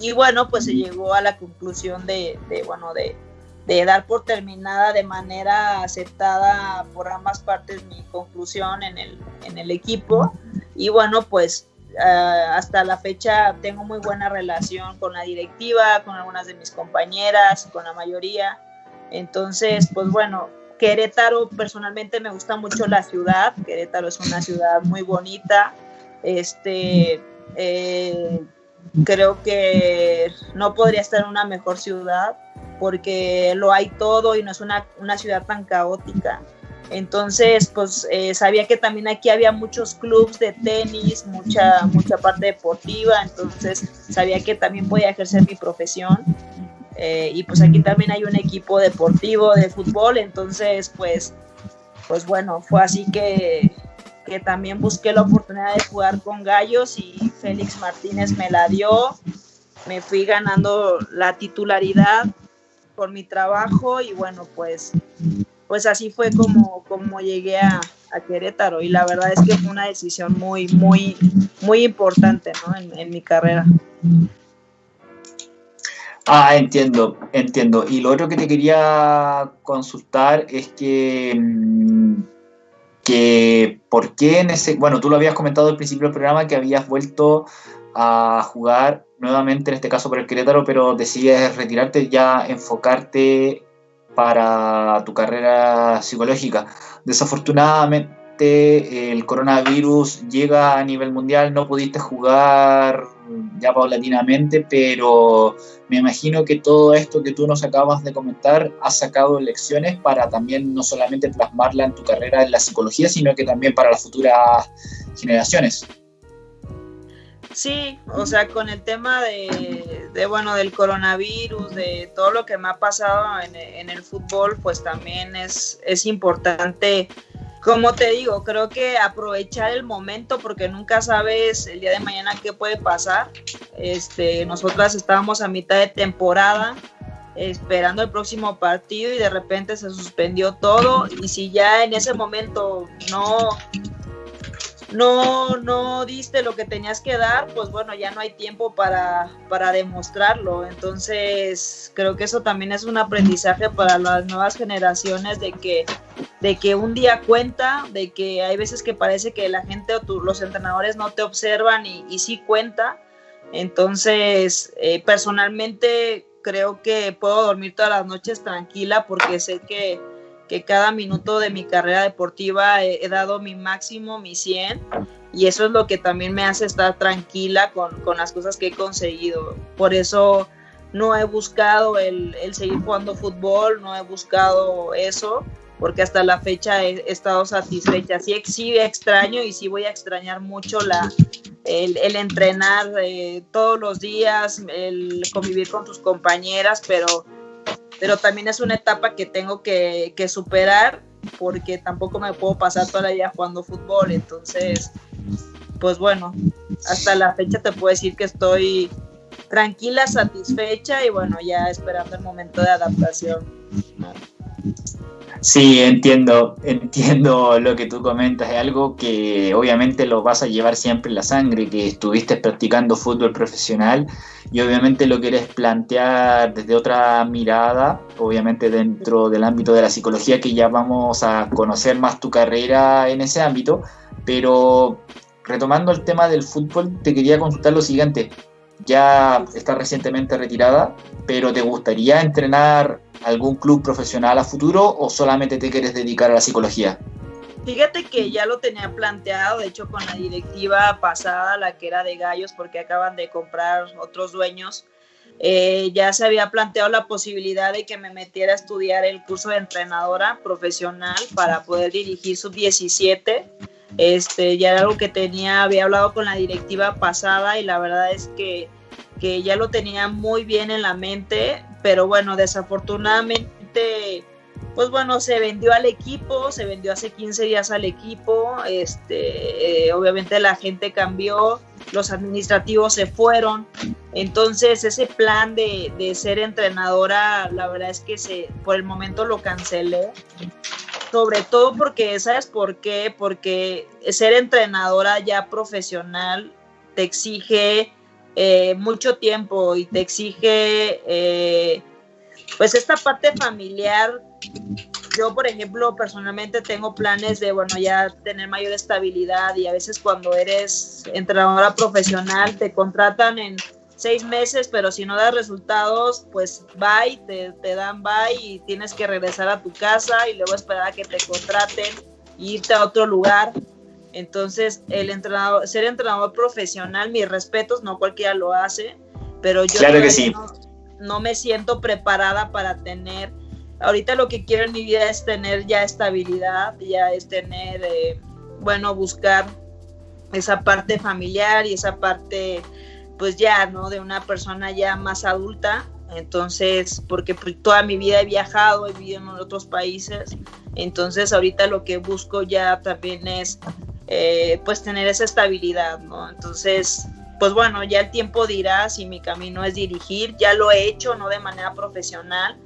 Y bueno, pues se llegó a la conclusión de, de bueno, de, de dar por terminada de manera aceptada por ambas partes mi conclusión en el, en el equipo. Y bueno, pues uh, hasta la fecha tengo muy buena relación con la directiva, con algunas de mis compañeras, con la mayoría. Entonces, pues bueno, Querétaro personalmente me gusta mucho la ciudad. Querétaro es una ciudad muy bonita. Este, eh, creo que no podría estar en una mejor ciudad porque lo hay todo y no es una, una ciudad tan caótica. Entonces, pues eh, sabía que también aquí había muchos clubes de tenis, mucha, mucha parte deportiva, entonces sabía que también podía ejercer mi profesión. Eh, y pues aquí también hay un equipo deportivo de fútbol, entonces pues, pues bueno, fue así que, que también busqué la oportunidad de jugar con Gallos y Félix Martínez me la dio. Me fui ganando la titularidad por mi trabajo y bueno, pues, pues así fue como, como llegué a, Querétaro y la verdad es que fue una decisión muy, muy, muy importante en, mi carrera. Ah, entiendo, entiendo. Y lo otro que te quería consultar es que, mm, que ¿por qué en ese, bueno, tú lo habías comentado al principio del programa que habías vuelto a jugar nuevamente, en este caso por el Querétaro, pero decides retirarte ya, enfocarte para tu carrera psicológica. Desafortunadamente el coronavirus llega a nivel mundial, no pudiste jugar ya paulatinamente, pero me imagino que todo esto que tú nos acabas de comentar has sacado lecciones para también no solamente plasmarla en tu carrera en la psicología, sino que también para las futuras generaciones. Sí, o sea, con el tema de, bueno, del coronavirus, de todo lo que me ha pasado en, el fútbol, pues también es, es importante, como te digo, creo que aprovechar el momento porque nunca sabes el día de mañana qué puede pasar. Este, nosotras estábamos a mitad de temporada esperando el próximo partido y de repente se suspendió todo y si ya en ese momento no no, no diste lo que tenías que dar, pues bueno, ya no hay tiempo para, para demostrarlo. Entonces, creo que eso también es un aprendizaje para las nuevas generaciones de que, de que un día cuenta, de que hay veces que parece que la gente o los entrenadores no te observan y, y sí cuenta. Entonces, eh, personalmente creo que puedo dormir todas las noches tranquila porque sé que que cada minuto de mi carrera deportiva he, dado mi máximo, mi 100, y eso es lo que también me hace estar tranquila con, con las cosas que he conseguido. Por eso no he buscado el, el, seguir jugando fútbol, no he buscado eso, porque hasta la fecha he, estado satisfecha. Sí, sí extraño y sí voy a extrañar mucho la, el, el entrenar eh, todos los días, el convivir con tus compañeras, pero pero también es una etapa que tengo que, superar porque tampoco me puedo pasar toda la vida jugando fútbol, entonces, pues bueno, hasta la fecha te puedo decir que estoy tranquila, satisfecha y bueno, ya esperando el momento de adaptación. Sí, entiendo, entiendo lo que tú comentas. Es algo que obviamente lo vas a llevar siempre en la sangre, que estuviste practicando fútbol profesional y obviamente lo quieres plantear desde otra mirada, obviamente dentro del ámbito de la psicología, que ya vamos a conocer más tu carrera en ese ámbito. Pero retomando el tema del fútbol, te quería consultar lo siguiente. Ya estás recientemente retirada, pero ¿te gustaría entrenar algún club profesional a futuro o solamente te quieres dedicar a la psicología? Fíjate que ya lo tenía planteado, de hecho con la directiva pasada, la que era de Gallos, porque acaban de comprar otros dueños, eh, ya se había planteado la posibilidad de que me metiera a estudiar el curso de entrenadora profesional para poder dirigir sub-17. Este, ya era algo que tenía, había hablado con la directiva pasada y la verdad es que, que ya lo tenía muy bien en la mente pero bueno, desafortunadamente, pues bueno, se vendió al equipo, se vendió hace 15 días al equipo, este, eh, obviamente la gente cambió, los administrativos se fueron, entonces ese plan de, de, ser entrenadora, la verdad es que se, por el momento lo cancelé, sobre todo porque, ¿sabes por qué? Porque ser entrenadora ya profesional te exige eh, mucho tiempo y te exige eh, pues esta parte familiar. Yo, por ejemplo, personalmente tengo planes de, bueno, ya tener mayor estabilidad y a veces cuando eres entrenadora profesional te contratan en seis meses, pero si no das resultados, pues bye, te, te dan bye y tienes que regresar a tu casa y luego esperar a que te contraten e irte a otro lugar. Entonces, el entrenador, ser entrenador profesional, mis respetos, no cualquiera lo hace, pero yo claro que sí. no, me siento preparada para tener, ahorita lo que quiero en mi vida es tener ya estabilidad, ya es tener, eh, bueno, buscar esa parte familiar y esa parte, pues ya, ¿no? De una persona ya más adulta. Entonces, porque pues, toda mi vida he viajado, he vivido en otros países. Entonces, ahorita lo que busco ya también es eh, pues tener esa estabilidad, ¿no? Entonces, pues bueno, ya el tiempo dirá si mi camino es dirigir, ya lo he hecho, no de manera profesional,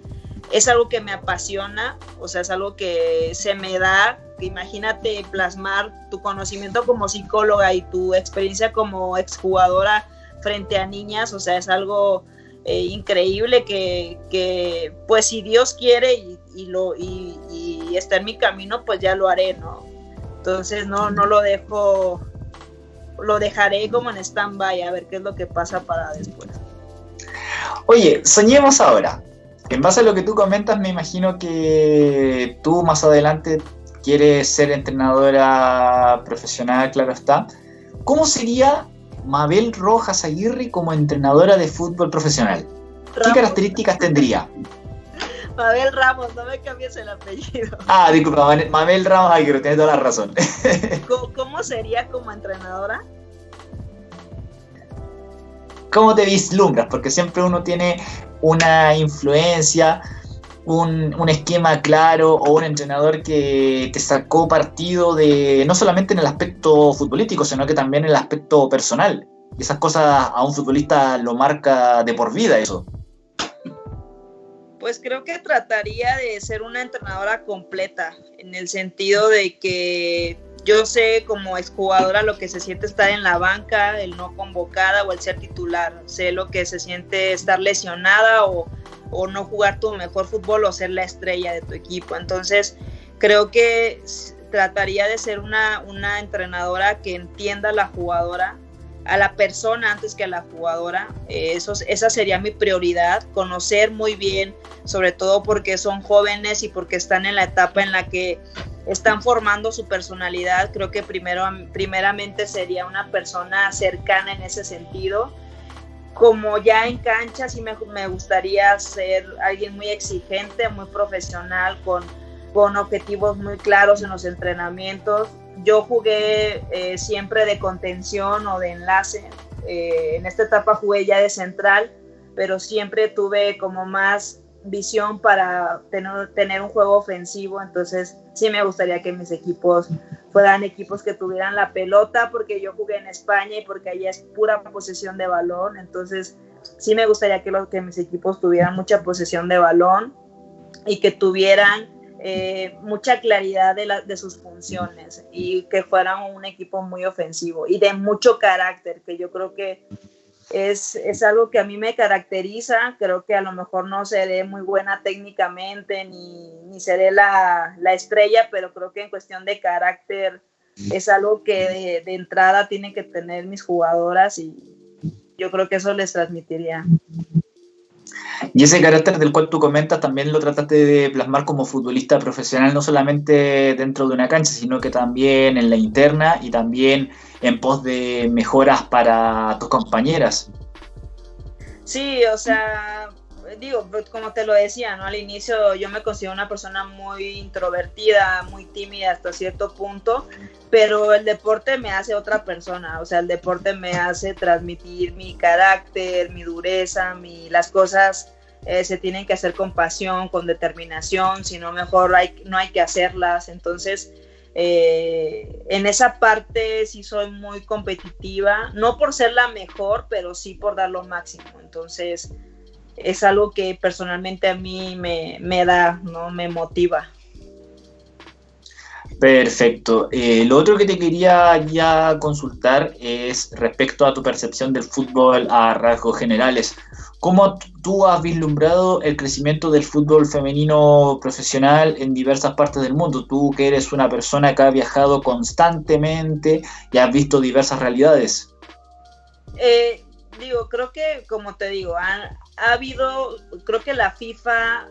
es algo que me apasiona, o sea, es algo que se me da, imagínate plasmar tu conocimiento como psicóloga y tu experiencia como exjugadora frente a niñas, o sea, es algo eh, increíble que, pues si Dios quiere y, lo, y, y está en mi camino, pues ya lo haré, ¿no? Entonces no, no lo dejo, lo dejaré como en stand-by a ver qué es lo que pasa para después. Oye, soñemos ahora. En base a lo que tú comentas, me imagino que tú más adelante quieres ser entrenadora profesional, claro está. ¿Cómo sería Mabel Rojas Aguirre como entrenadora de fútbol profesional? ¿Qué características tendría? Mabel Ramos, no me cambies el apellido. Ah, disculpa, Mabel Ramos, ay, que tienes toda la razón. ¿Cómo, sería como entrenadora? ¿Cómo te vislumbras? Porque siempre uno tiene una influencia, un, un, esquema claro o un entrenador que te sacó partido de no solamente en el aspecto futbolístico, sino que también en el aspecto personal. Y esas cosas a un futbolista lo marca de por vida eso. Pues creo que trataría de ser una entrenadora completa, en el sentido de que yo sé como exjugadora lo que se siente estar en la banca, el no convocada o el ser titular. Sé lo que se siente estar lesionada o, no jugar tu mejor fútbol o ser la estrella de tu equipo. Entonces, creo que trataría de ser una, una entrenadora que entienda a la jugadora, a la persona antes que a la jugadora. Eh, eso, esa sería mi prioridad, conocer muy bien, sobre todo porque son jóvenes y porque están en la etapa en la que están formando su personalidad. Creo que primero, primeramente sería una persona cercana en ese sentido. Como ya en cancha, sí me, me gustaría ser alguien muy exigente, muy profesional, con, con objetivos muy claros en los entrenamientos yo jugué eh, siempre de contención o de enlace. Eh, en esta etapa jugué ya de central, pero siempre tuve como más visión para tener, tener un juego ofensivo. Entonces sí me gustaría que mis equipos fueran equipos que tuvieran la pelota, porque yo jugué en España y porque allá es pura posesión de balón. Entonces sí me gustaría que, los, que mis equipos tuvieran mucha posesión de balón y que tuvieran eh, mucha claridad de, de sus funciones y que fueran un equipo muy ofensivo y de mucho carácter, que yo creo que es, es, algo que a mí me caracteriza. Creo que a lo mejor no seré muy buena técnicamente ni, ni seré la, la, estrella, pero creo que en cuestión de carácter es algo que de, de, entrada tienen que tener mis jugadoras y yo creo que eso les transmitiría. Y ese carácter del cual tú comentas también lo trataste de plasmar como futbolista profesional, no solamente dentro de una cancha, sino que también en la interna y también en pos de mejoras para tus compañeras. Sí, o sea, digo, pues, como te lo decía, ¿no? Al inicio yo me considero una persona muy introvertida, muy tímida hasta cierto punto, pero el deporte me hace otra persona, o sea, el deporte me hace transmitir mi carácter, mi dureza, mi, las cosas eh, se tienen que hacer con pasión, con determinación, si no mejor hay, no hay que hacerlas, entonces... Eh, en esa parte sí soy muy competitiva, no por ser la mejor, pero sí por dar lo máximo. Entonces, es algo que personalmente a mí me, me da, ¿no? Me motiva. Perfecto. Eh, lo otro que te quería ya consultar es respecto a tu percepción del fútbol a rasgos generales. ¿Cómo tú has vislumbrado el crecimiento del fútbol femenino profesional en diversas partes del mundo? Tú que eres una persona que ha viajado constantemente y has visto diversas realidades. Eh, digo, creo que, como te digo, ha, ha habido, creo que la FIFA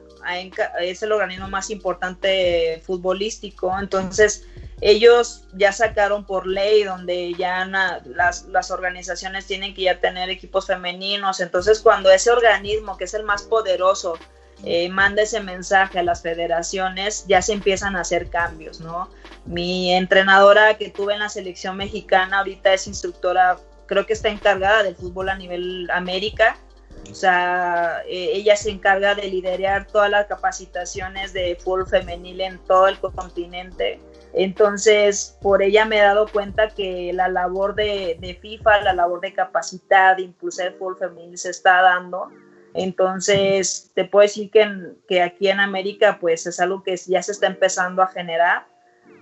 es el organismo más importante futbolístico, entonces ellos ya sacaron por ley donde ya las, las, organizaciones tienen que ya tener equipos femeninos, entonces cuando ese organismo, que es el más poderoso, eh, manda ese mensaje a las federaciones, ya se empiezan a hacer cambios, ¿no? Mi entrenadora que tuve en la selección mexicana ahorita es instructora, creo que está encargada del fútbol a nivel América, o sea, eh, ella se encarga de liderar todas las capacitaciones de fútbol femenil en todo el continente. Entonces, por ella me he dado cuenta que la labor de, de FIFA, la labor de capacitar, de impulsar el fútbol femenil se está dando. Entonces, te puedo decir que, que aquí en América, pues es algo que ya se está empezando a generar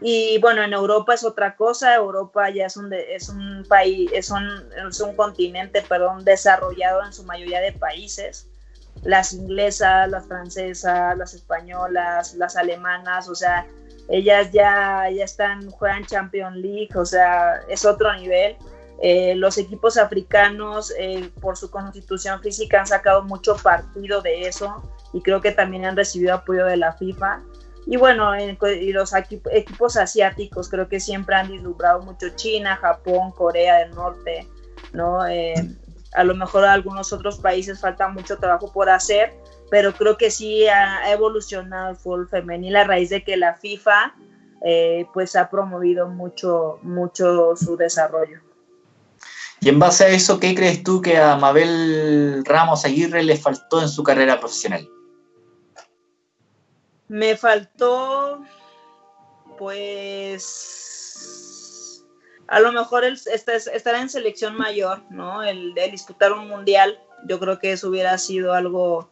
y bueno, en Europa es otra cosa, Europa ya es un, es un país, es un, es un continente, perdón, desarrollado en su mayoría de países. Las inglesas, las francesas, las españolas, las alemanas, o sea, ellas ya, ya están, juegan Champions League, o sea, es otro nivel. Eh, los equipos africanos, eh, por su constitución física, han sacado mucho partido de eso y creo que también han recibido apoyo de la FIFA. Y bueno, y los equipos asiáticos creo que siempre han vislumbrado mucho China, Japón, Corea del Norte, ¿no? Eh, a lo mejor algunos otros países falta mucho trabajo por hacer, pero creo que sí ha, evolucionado el fútbol femenil a raíz de que la FIFA eh, pues ha promovido mucho, mucho su desarrollo. Y en base a eso, ¿qué crees tú que a Mabel Ramos Aguirre le faltó en su carrera profesional? Me faltó, pues, a lo mejor el, estar en selección mayor, ¿no? El, de disputar un mundial, yo creo que eso hubiera sido algo,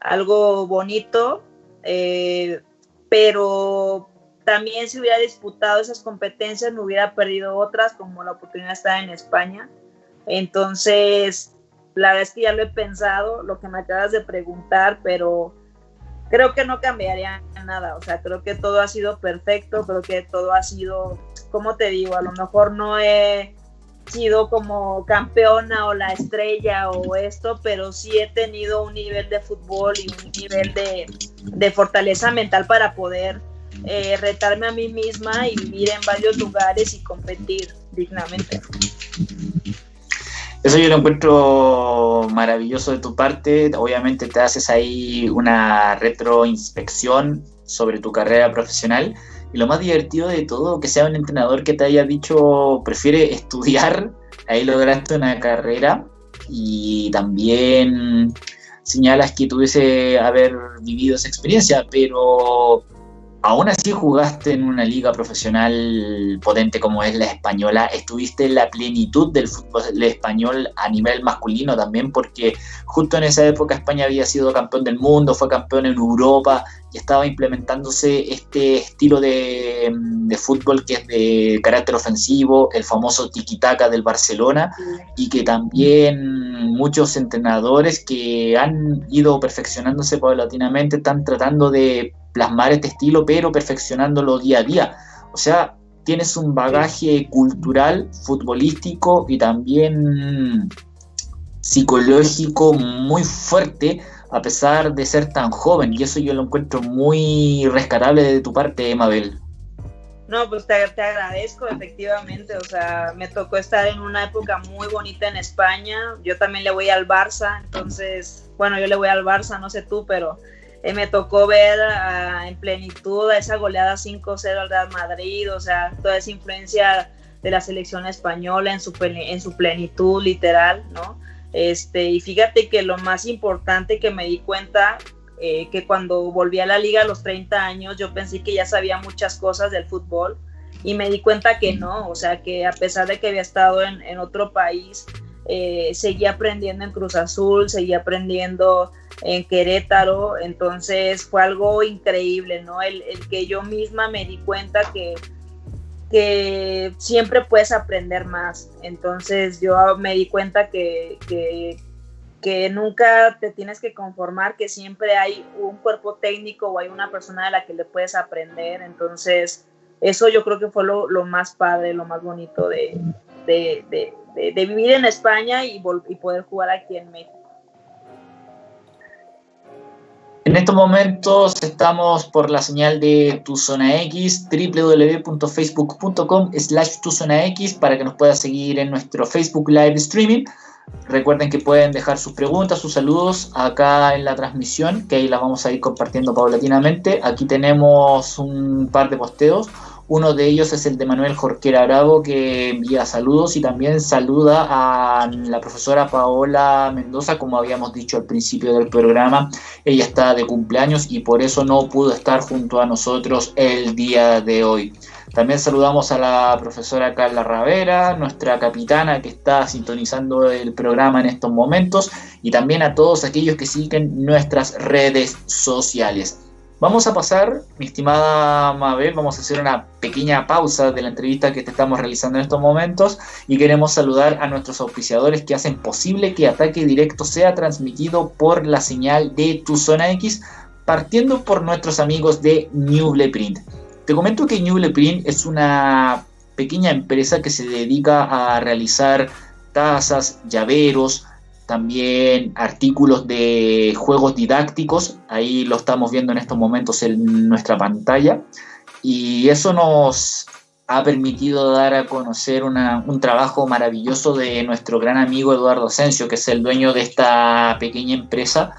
algo bonito, eh, pero también si hubiera disputado esas competencias me hubiera perdido otras, como la oportunidad de estar en España. Entonces, la verdad es que ya lo he pensado, lo que me acabas de preguntar, pero creo que no cambiaría nada, o sea, creo que todo ha sido perfecto, creo que todo ha sido, como te digo, a lo mejor no he sido como campeona o la estrella o esto, pero sí he tenido un nivel de fútbol y un nivel de, fortaleza mental para poder eh, retarme a mí misma y vivir en varios lugares y competir dignamente. Eso yo lo encuentro maravilloso de tu parte. Obviamente te haces ahí una retroinspección sobre tu carrera profesional. Y lo más divertido de todo, que sea un entrenador que te haya dicho, prefiere estudiar, ahí lograste una carrera. Y también señalas que tuviese haber vivido esa experiencia, pero aún así jugaste en una liga profesional potente como es la española, estuviste en la plenitud del fútbol español a nivel masculino también, porque justo en esa época España había sido campeón del mundo, fue campeón en Europa y estaba implementándose este estilo de, fútbol que es de carácter ofensivo, el famoso tiki-taka del Barcelona, y que también muchos entrenadores que han ido perfeccionándose paulatinamente están tratando de plasmar este estilo, pero perfeccionándolo día a día. O sea, tienes un bagaje cultural, futbolístico y también psicológico muy fuerte a pesar de ser tan joven y eso yo lo encuentro muy rescatable de tu parte, Mabel. No, pues te, te, agradezco, efectivamente. O sea, me tocó estar en una época muy bonita en España. Yo también le voy al Barça, entonces, bueno, yo le voy al Barça, no sé tú, pero eh, me tocó ver ah, en plenitud a esa goleada 5-0 al Real Madrid, o sea, toda esa influencia de la selección española en su, en su plenitud literal, ¿no? Este, y fíjate que lo más importante que me di cuenta, eh, que cuando volví a la liga a los 30 años, yo pensé que ya sabía muchas cosas del fútbol y me di cuenta que no, o sea, que a pesar de que había estado en, en otro país, eh, seguía aprendiendo en Cruz Azul, seguía aprendiendo en Querétaro, entonces fue algo increíble, ¿no? El, que yo misma me di cuenta que, que siempre puedes aprender más, entonces yo me di cuenta que, que, que nunca te tienes que conformar, que siempre hay un cuerpo técnico o hay una persona de la que le puedes aprender, entonces eso yo creo que fue lo, más padre, lo más bonito de, de, de, vivir en España y, y poder jugar aquí en México. En estos momentos estamos por la señal de Tu Zona X, www.facebook.com slash Tu Zona X para que nos pueda seguir en nuestro Facebook Live Streaming. Recuerden que pueden dejar sus preguntas, sus saludos acá en la transmisión, que ahí la vamos a ir compartiendo paulatinamente. Aquí tenemos un par de posteos. Uno de ellos es el de Manuel Jorquera Bravo, que envía saludos y también saluda a la profesora Paola Mendoza, como habíamos dicho al principio del programa. Ella está de cumpleaños y por eso no pudo estar junto a nosotros el día de hoy. También saludamos a la profesora Carla Ravera, nuestra capitana que está sintonizando el programa en estos momentos, y también a todos aquellos que siguen nuestras redes sociales. Vamos a pasar, mi estimada Mabel, vamos a hacer una pequeña pausa de la entrevista que te estamos realizando en estos momentos y queremos saludar a nuestros auspiciadores que hacen posible que Ataque Directo sea transmitido por la señal de Tu Zona X, partiendo por nuestros amigos de Newble Print. Te comento que Newble Print es una pequeña empresa que se dedica a realizar tazas, llaveros, también artículos de juegos didácticos, ahí lo estamos viendo en estos momentos en nuestra pantalla, y eso nos ha permitido dar a conocer un trabajo maravilloso de nuestro gran amigo Eduardo Asensio, que es el dueño de esta pequeña empresa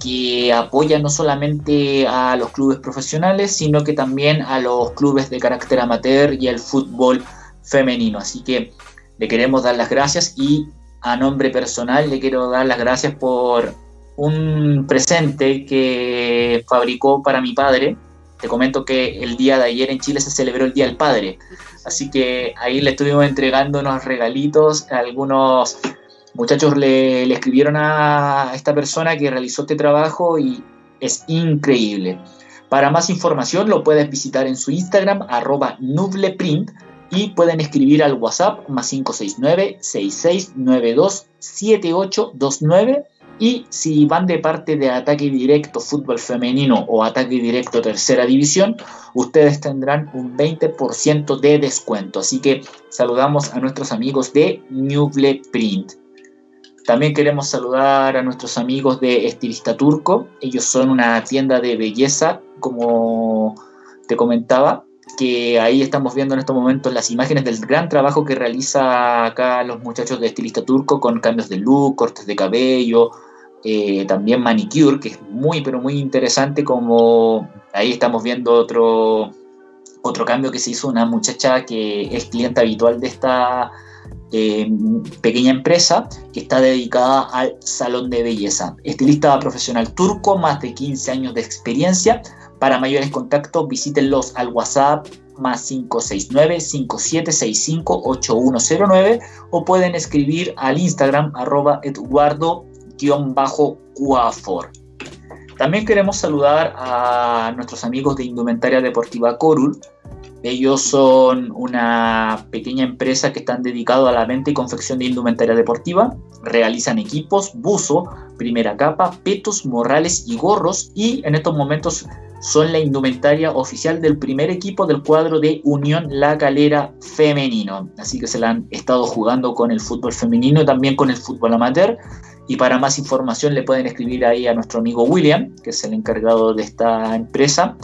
que apoya no solamente a los clubes profesionales, sino que también a los clubes de carácter amateur y el fútbol femenino. Así que le queremos dar las gracias y a nombre personal le quiero dar las gracias por un presente que fabricó para mi padre. Te comento que el día de ayer en Chile se celebró el Día del Padre, así que ahí le estuvimos entregando unos regalitos. Algunos muchachos le, escribieron a esta persona que realizó este trabajo y es increíble. Para más información lo puedes visitar en su Instagram, arroba nubleprint, y pueden escribir al WhatsApp más 569-6692-7829 y si van de parte de Ataque Directo Fútbol Femenino o Ataque Directo Tercera División, ustedes tendrán un 20% de descuento. Así que saludamos a nuestros amigos de Newble Print. También queremos saludar a nuestros amigos de Estilista Turco. Ellos son una tienda de belleza, como te comentaba, que ahí estamos viendo en estos momentos las imágenes del gran trabajo que realiza acá los muchachos de estilista turco con cambios de look, cortes de cabello, eh, también manicure, que es muy pero muy interesante como ahí estamos viendo otro, otro cambio que se hizo una muchacha que es cliente habitual de esta eh, pequeña empresa que está dedicada al salón de belleza. Estilista profesional turco, más de 15 años de experiencia Para mayores contactos, visítenlos al WhatsApp más 569-5765-8109 o pueden escribir al Instagram arroba eduardo-cuafor. También queremos saludar a nuestros amigos de Indumentaria Deportiva Corul. Ellos son una pequeña empresa que están dedicados a la venta y confección de indumentaria deportiva. Realizan equipos, buzo, primera capa, petos, morrales y gorros. Y en estos momentos son la indumentaria oficial del primer equipo del cuadro de Unión La Calera femenino. Así que se la han estado jugando con el fútbol femenino también con el fútbol amateur. Y para más información le pueden escribir ahí a nuestro amigo William, que es el encargado de esta empresa,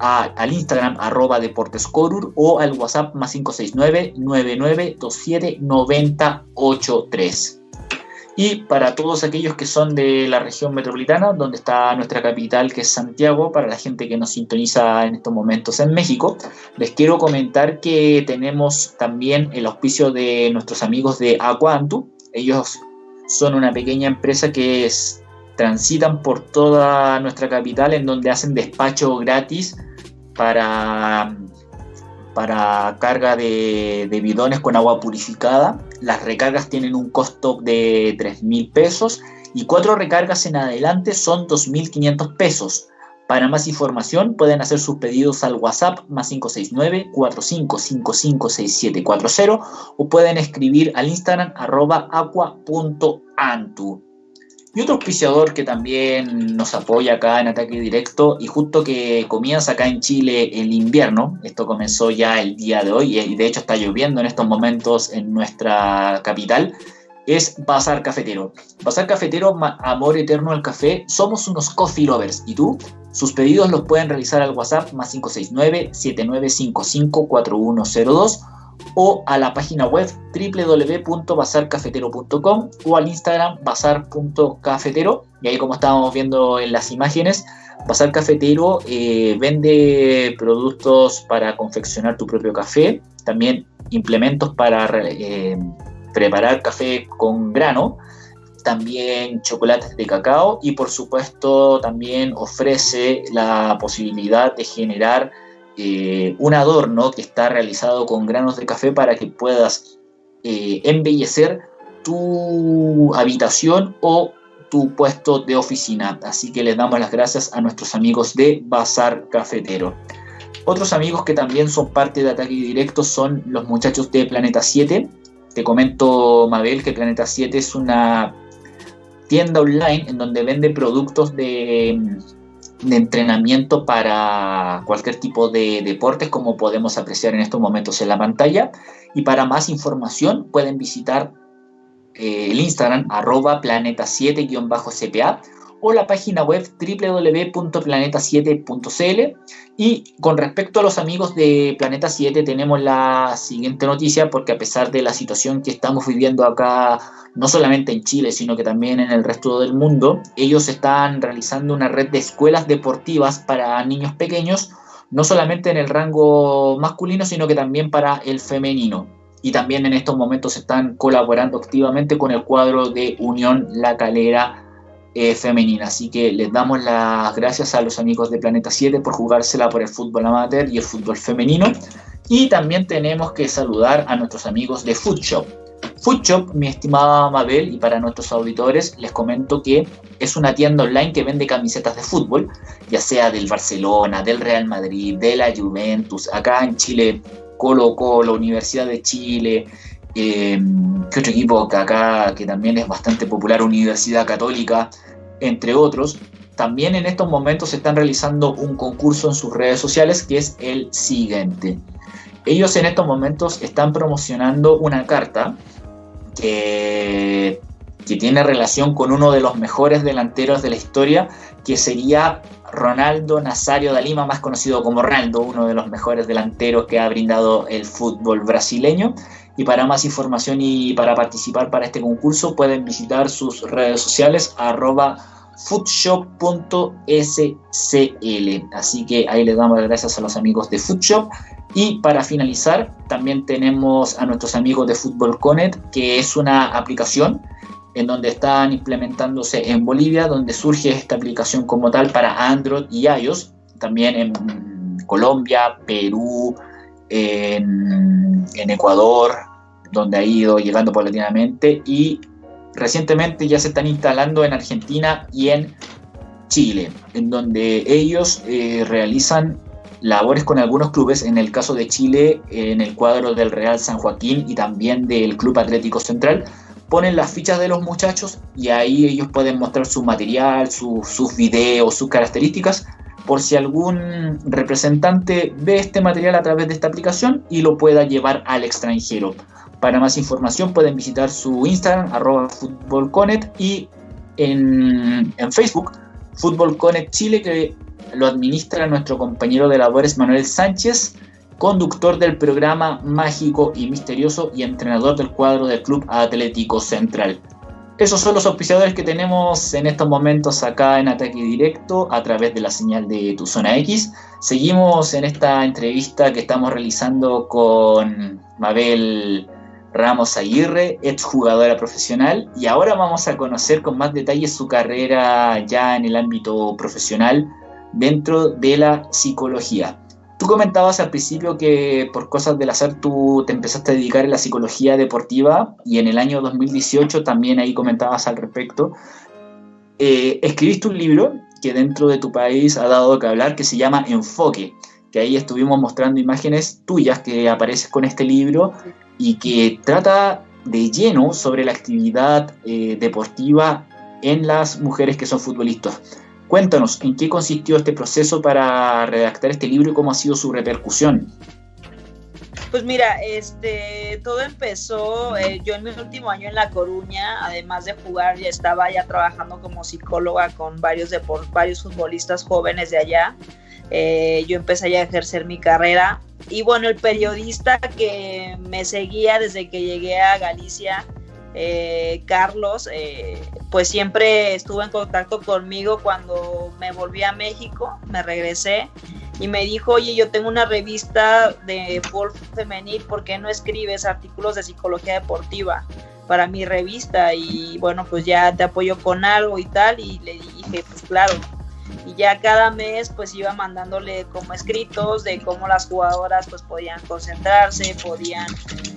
al Instagram arroba deportescorur o al WhatsApp más 569 9927 9083. Y para todos aquellos que son de la región metropolitana, donde está nuestra capital, que es Santiago, para la gente que nos sintoniza en estos momentos en México, les quiero comentar que tenemos también el auspicio de nuestros amigos de Aquantu. Ellos son una pequeña empresa que transitan por toda nuestra capital en donde hacen despacho gratis para, para carga de bidones con agua purificada. Las recargas tienen un costo de 3 mil pesos y cuatro recargas en adelante son 2.500 pesos. Para más información pueden hacer sus pedidos al WhatsApp más 569-4555-6740 o pueden escribir al Instagram arroba aqua.antu. Y otro auspiciador que también nos apoya acá en Ataque Directo y justo que comienza acá en Chile el invierno, esto comenzó ya el día de hoy y de hecho está lloviendo en estos momentos en nuestra capital, es Bazar Cafetero. Bazar Cafetero, amor eterno al café, somos unos coffee lovers. ¿Y tú? Sus pedidos los pueden realizar al WhatsApp más 569-7955-4102 o a la página web www.bazarcafetero.com o al Instagram bazar.cafetero. Y ahí como estábamos viendo en las imágenes, Bazar Cafetero eh, vende productos para confeccionar tu propio café, también implementos para eh, preparar café con grano, también chocolates de cacao y por supuesto también ofrece la posibilidad de generar eh, un adorno que está realizado con granos de café para que puedas eh, embellecer tu habitación o tu puesto de oficina. Así que les damos las gracias a nuestros amigos de Bazar Cafetero. Otros amigos que también son parte de Ataque Directo son los muchachos de Planeta 7, te comento, Mabel, que Planeta 7 es una tienda online en donde vende productos de, entrenamiento para cualquier tipo de deportes, como podemos apreciar en estos momentos en la pantalla. Y para más información pueden visitar eh, el Instagram arroba planeta7-cpa o la página web www.planeta7.cl. Y con respecto a los amigos de Planeta 7 tenemos la siguiente noticia porque a pesar de la situación que estamos viviendo acá, no solamente en Chile, sino que también en el resto del mundo, ellos están realizando una red de escuelas deportivas para niños pequeños, no solamente en el rango masculino, sino que también para el femenino. Y también en estos momentos están colaborando activamente con el cuadro de Unión La Calera eh, femenina. Así que les damos las gracias a los amigos de Planeta 7 por jugársela por el fútbol amateur y el fútbol femenino. Y también tenemos que saludar a nuestros amigos de Foodshop. Foodshop, mi estimada Mabel, y para nuestros auditores les comento que es una tienda online que vende camisetas de fútbol, ya sea del Barcelona, del Real Madrid, de la Juventus, acá en Chile, Colo Colo, Universidad de Chile, eh, ¿Qué otro equipo que acá, que también es bastante popular, Universidad Católica, entre otros? También en estos momentos se están realizando un concurso en sus redes sociales que es el siguiente. Ellos en estos momentos están promocionando una carta que, que tiene relación con uno de los mejores delanteros de la historia, que sería Ronaldo Nazario da Lima, más conocido como Ronaldo, uno de los mejores delanteros que ha brindado el fútbol brasileño. Y para más información y para participar para este concurso pueden visitar sus redes sociales arroba foodshop.scl. Así que ahí les damos las gracias a los amigos de Foodshop. Y para finalizar, también tenemos a nuestros amigos de Football Connect, que es una aplicación en donde están implementándose en Bolivia, donde surge esta aplicación como tal para Android y iOS también en Colombia, Perú, en, en Ecuador, donde ha ido llegando paulatinamente y recientemente ya se están instalando en Argentina y en Chile, en donde ellos eh, realizan labores con algunos clubes, en el caso de Chile, en el cuadro del Real San Joaquín y también del Club Atlético Central, ponen las fichas de los muchachos y ahí ellos pueden mostrar su material, sus videos, sus características, por si algún representante ve este material a través de esta aplicación y lo pueda llevar al extranjero. Para más información pueden visitar su Instagram, arroba y en, en Facebook, Fútbol Chile, que lo administra nuestro compañero de labores Manuel Sánchez, conductor del programa Mágico y Misterioso y entrenador del cuadro del Club Atlético Central. Esos son los auspiciadores que tenemos en estos momentos acá en Ataque Directo a través de la señal de Tu Zona X. Seguimos en esta entrevista que estamos realizando con Mabel Ramos Aguirre, exjugadora profesional, y ahora vamos a conocer con más detalle su carrera ya en el ámbito profesional dentro de la psicología. Tú comentabas al principio que por cosas del azar tú te empezaste a dedicar a la psicología deportiva y en el año 2018 también ahí comentabas al respecto. Eh, escribiste un libro que dentro de tu país ha dado que hablar que se llama Enfoque, que ahí estuvimos mostrando imágenes tuyas que apareces con este libro y que trata de lleno sobre la actividad eh, deportiva en las mujeres que son futbolistas. Cuéntanos, ¿en qué consistió este proceso para redactar este libro y cómo ha sido su repercusión? Pues mira, este, todo empezó, eh, yo en mi último año en La Coruña, además de jugar, ya estaba ya trabajando como psicóloga con varios, varios futbolistas jóvenes de allá. Eh, yo empecé a ejercer mi carrera y bueno, el periodista que me seguía desde que llegué a Galicia, eh, Carlos, eh, pues siempre estuvo en contacto conmigo cuando me volví a México, me regresé y me dijo, oye, yo tengo una revista de fútbol femenil, ¿por qué no escribes artículos de psicología deportiva para mi revista? Y bueno, pues ya te apoyo con algo y tal, y le dije, pues claro, y ya cada mes pues iba mandándole como escritos de cómo las jugadoras pues podían concentrarse, podían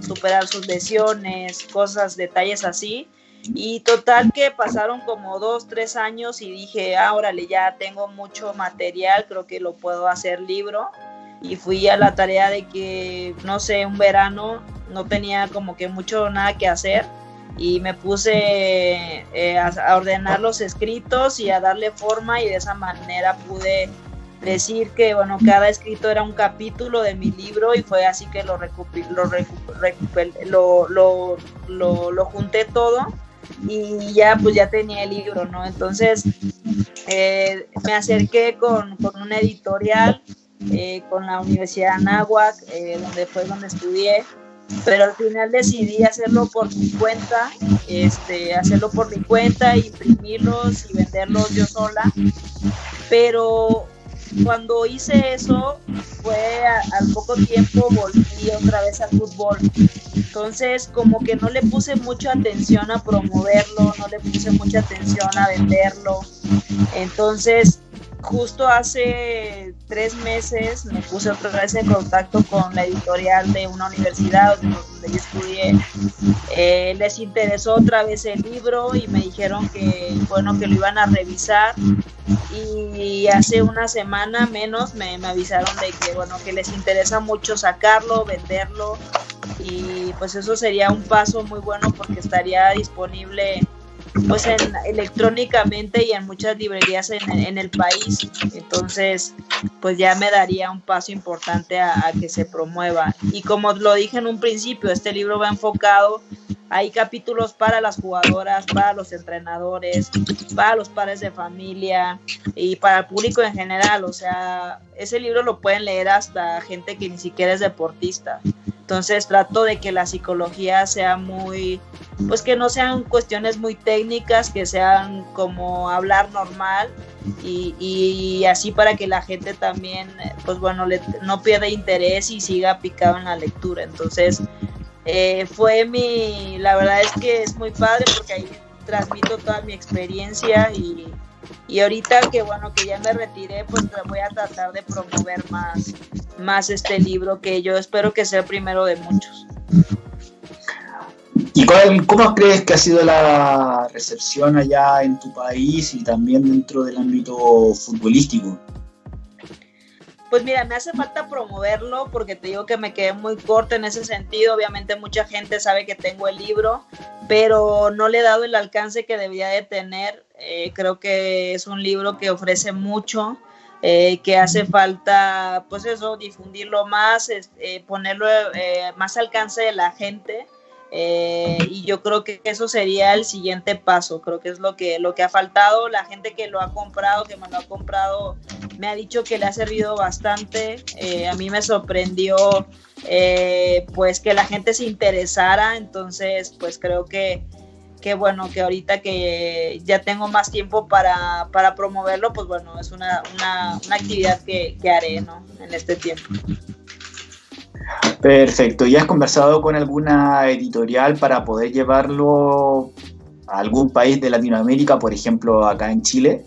superar sus lesiones, cosas, detalles así. Y total que pasaron como dos, tres años y dije, ah, órale, ya tengo mucho material, creo que lo puedo hacer libro. Y fui a la tarea de que, no sé, un verano no tenía como que mucho nada que hacer y me puse eh, a, ordenar los escritos y a darle forma y de esa manera pude decir que bueno cada escrito era un capítulo de mi libro y fue así que lo lo, lo, lo, lo, junté todo y ya pues ya tenía el libro no entonces eh, me acerqué con, con una editorial eh, con la Universidad de Anáhuac donde fue donde estudié pero al final decidí hacerlo por mi cuenta, este, hacerlo por mi cuenta, imprimirlos y venderlos yo sola. Pero cuando hice eso, fue al poco tiempo volví otra vez al fútbol. Entonces, como que no le puse mucha atención a promoverlo, no le puse mucha atención a venderlo. Entonces, justo hace tres meses me puse otra vez en contacto con la editorial de una universidad donde, yo estudié. Eh, les interesó otra vez el libro y me dijeron que bueno que lo iban a revisar y hace una semana menos me, me avisaron de que bueno que les interesa mucho sacarlo, venderlo y pues eso sería un paso muy bueno porque estaría disponible pues en, electrónicamente y en muchas librerías en, el país. Entonces, pues ya me daría un paso importante a, que se promueva. Y como lo dije en un principio, este libro va enfocado, hay capítulos para las jugadoras, para los entrenadores, para los padres de familia y para el público en general. O sea, ese libro lo pueden leer hasta gente que ni siquiera es deportista. Entonces trato de que la psicología sea muy, pues que no sean cuestiones muy técnicas, que sean como hablar normal y, así para que la gente también, pues bueno, no pierda interés y siga picado en la lectura. Entonces eh, fue mi, la verdad es que es muy padre porque ahí transmito toda mi experiencia y, y ahorita que bueno que ya me retiré pues voy a tratar de promover más más este libro que yo espero que sea el primero de muchos ¿Y cuál, cómo crees que ha sido la recepción allá en tu país y también dentro del ámbito futbolístico? Pues mira, me hace falta promoverlo porque te digo que me quedé muy corta en ese sentido. Obviamente mucha gente sabe que tengo el libro, pero no le he dado el alcance que debía de tener. Eh, creo que es un libro que ofrece mucho, eh, que hace falta, pues eso, difundirlo más, eh, ponerlo más alcance de la gente. Eh, y yo creo que eso sería el siguiente paso, creo que es lo que, lo que ha faltado, la gente que lo ha comprado, que me lo ha comprado, me ha dicho que le ha servido bastante, eh, a mí me sorprendió eh, pues que la gente se interesara, entonces pues creo que, que bueno, que ahorita que ya tengo más tiempo para, para promoverlo, pues bueno, es una, una, una actividad que, que haré ¿no? en este tiempo. Perfecto. ¿Y has conversado con alguna editorial para poder llevarlo a algún país de Latinoamérica, por ejemplo, acá en Chile?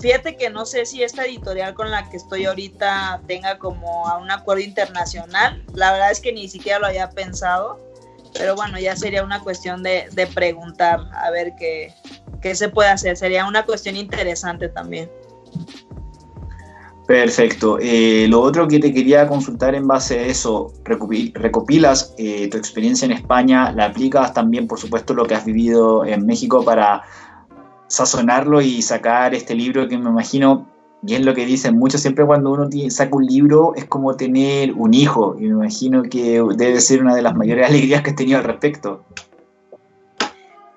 Fíjate que no sé si esta editorial con la que estoy ahorita tenga como un acuerdo internacional. La verdad es que ni siquiera lo había pensado. Pero bueno, ya sería una cuestión de, de preguntar a ver qué, qué se puede hacer. Sería una cuestión interesante también. Perfecto. Eh, lo otro que te quería consultar en base a eso, recopilas eh, tu experiencia en España, la aplicas también, por supuesto, lo que has vivido en México para sazonarlo y sacar este libro que me imagino, es lo que dicen muchos, siempre cuando uno saca un libro es como tener un hijo, y me imagino que debe ser una de las mayores alegrías que has tenido al respecto.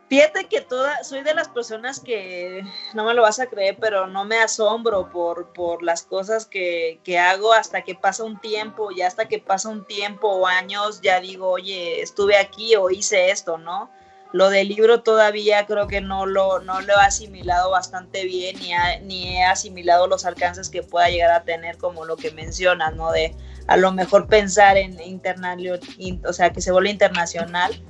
Fíjate que toda, soy de las personas que, no me lo vas a creer, pero no me asombro por, por las cosas que, que, hago hasta que pasa un tiempo, y hasta que pasa un tiempo o años, ya digo, oye, estuve aquí o hice esto, ¿no? Lo del libro todavía creo que no lo, no lo he asimilado bastante bien, ni, ni he asimilado los alcances que pueda llegar a tener, como lo que mencionas, ¿no? De a lo mejor pensar en internal, o sea, que se vuelva internacional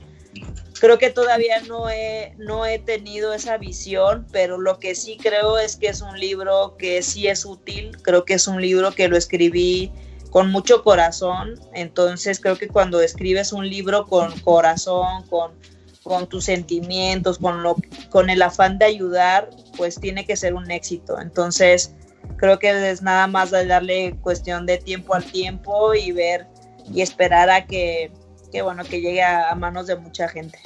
creo que todavía no he, no he tenido esa visión, pero lo que sí creo es que es un libro que sí es útil, creo que es un libro que lo escribí con mucho corazón, entonces creo que cuando escribes un libro con corazón, con, con tus sentimientos, con, lo, con el afán de ayudar, pues tiene que ser un éxito. Entonces creo que es nada más darle cuestión de tiempo al tiempo y ver y esperar a que que bueno, que llegue a, manos de mucha gente.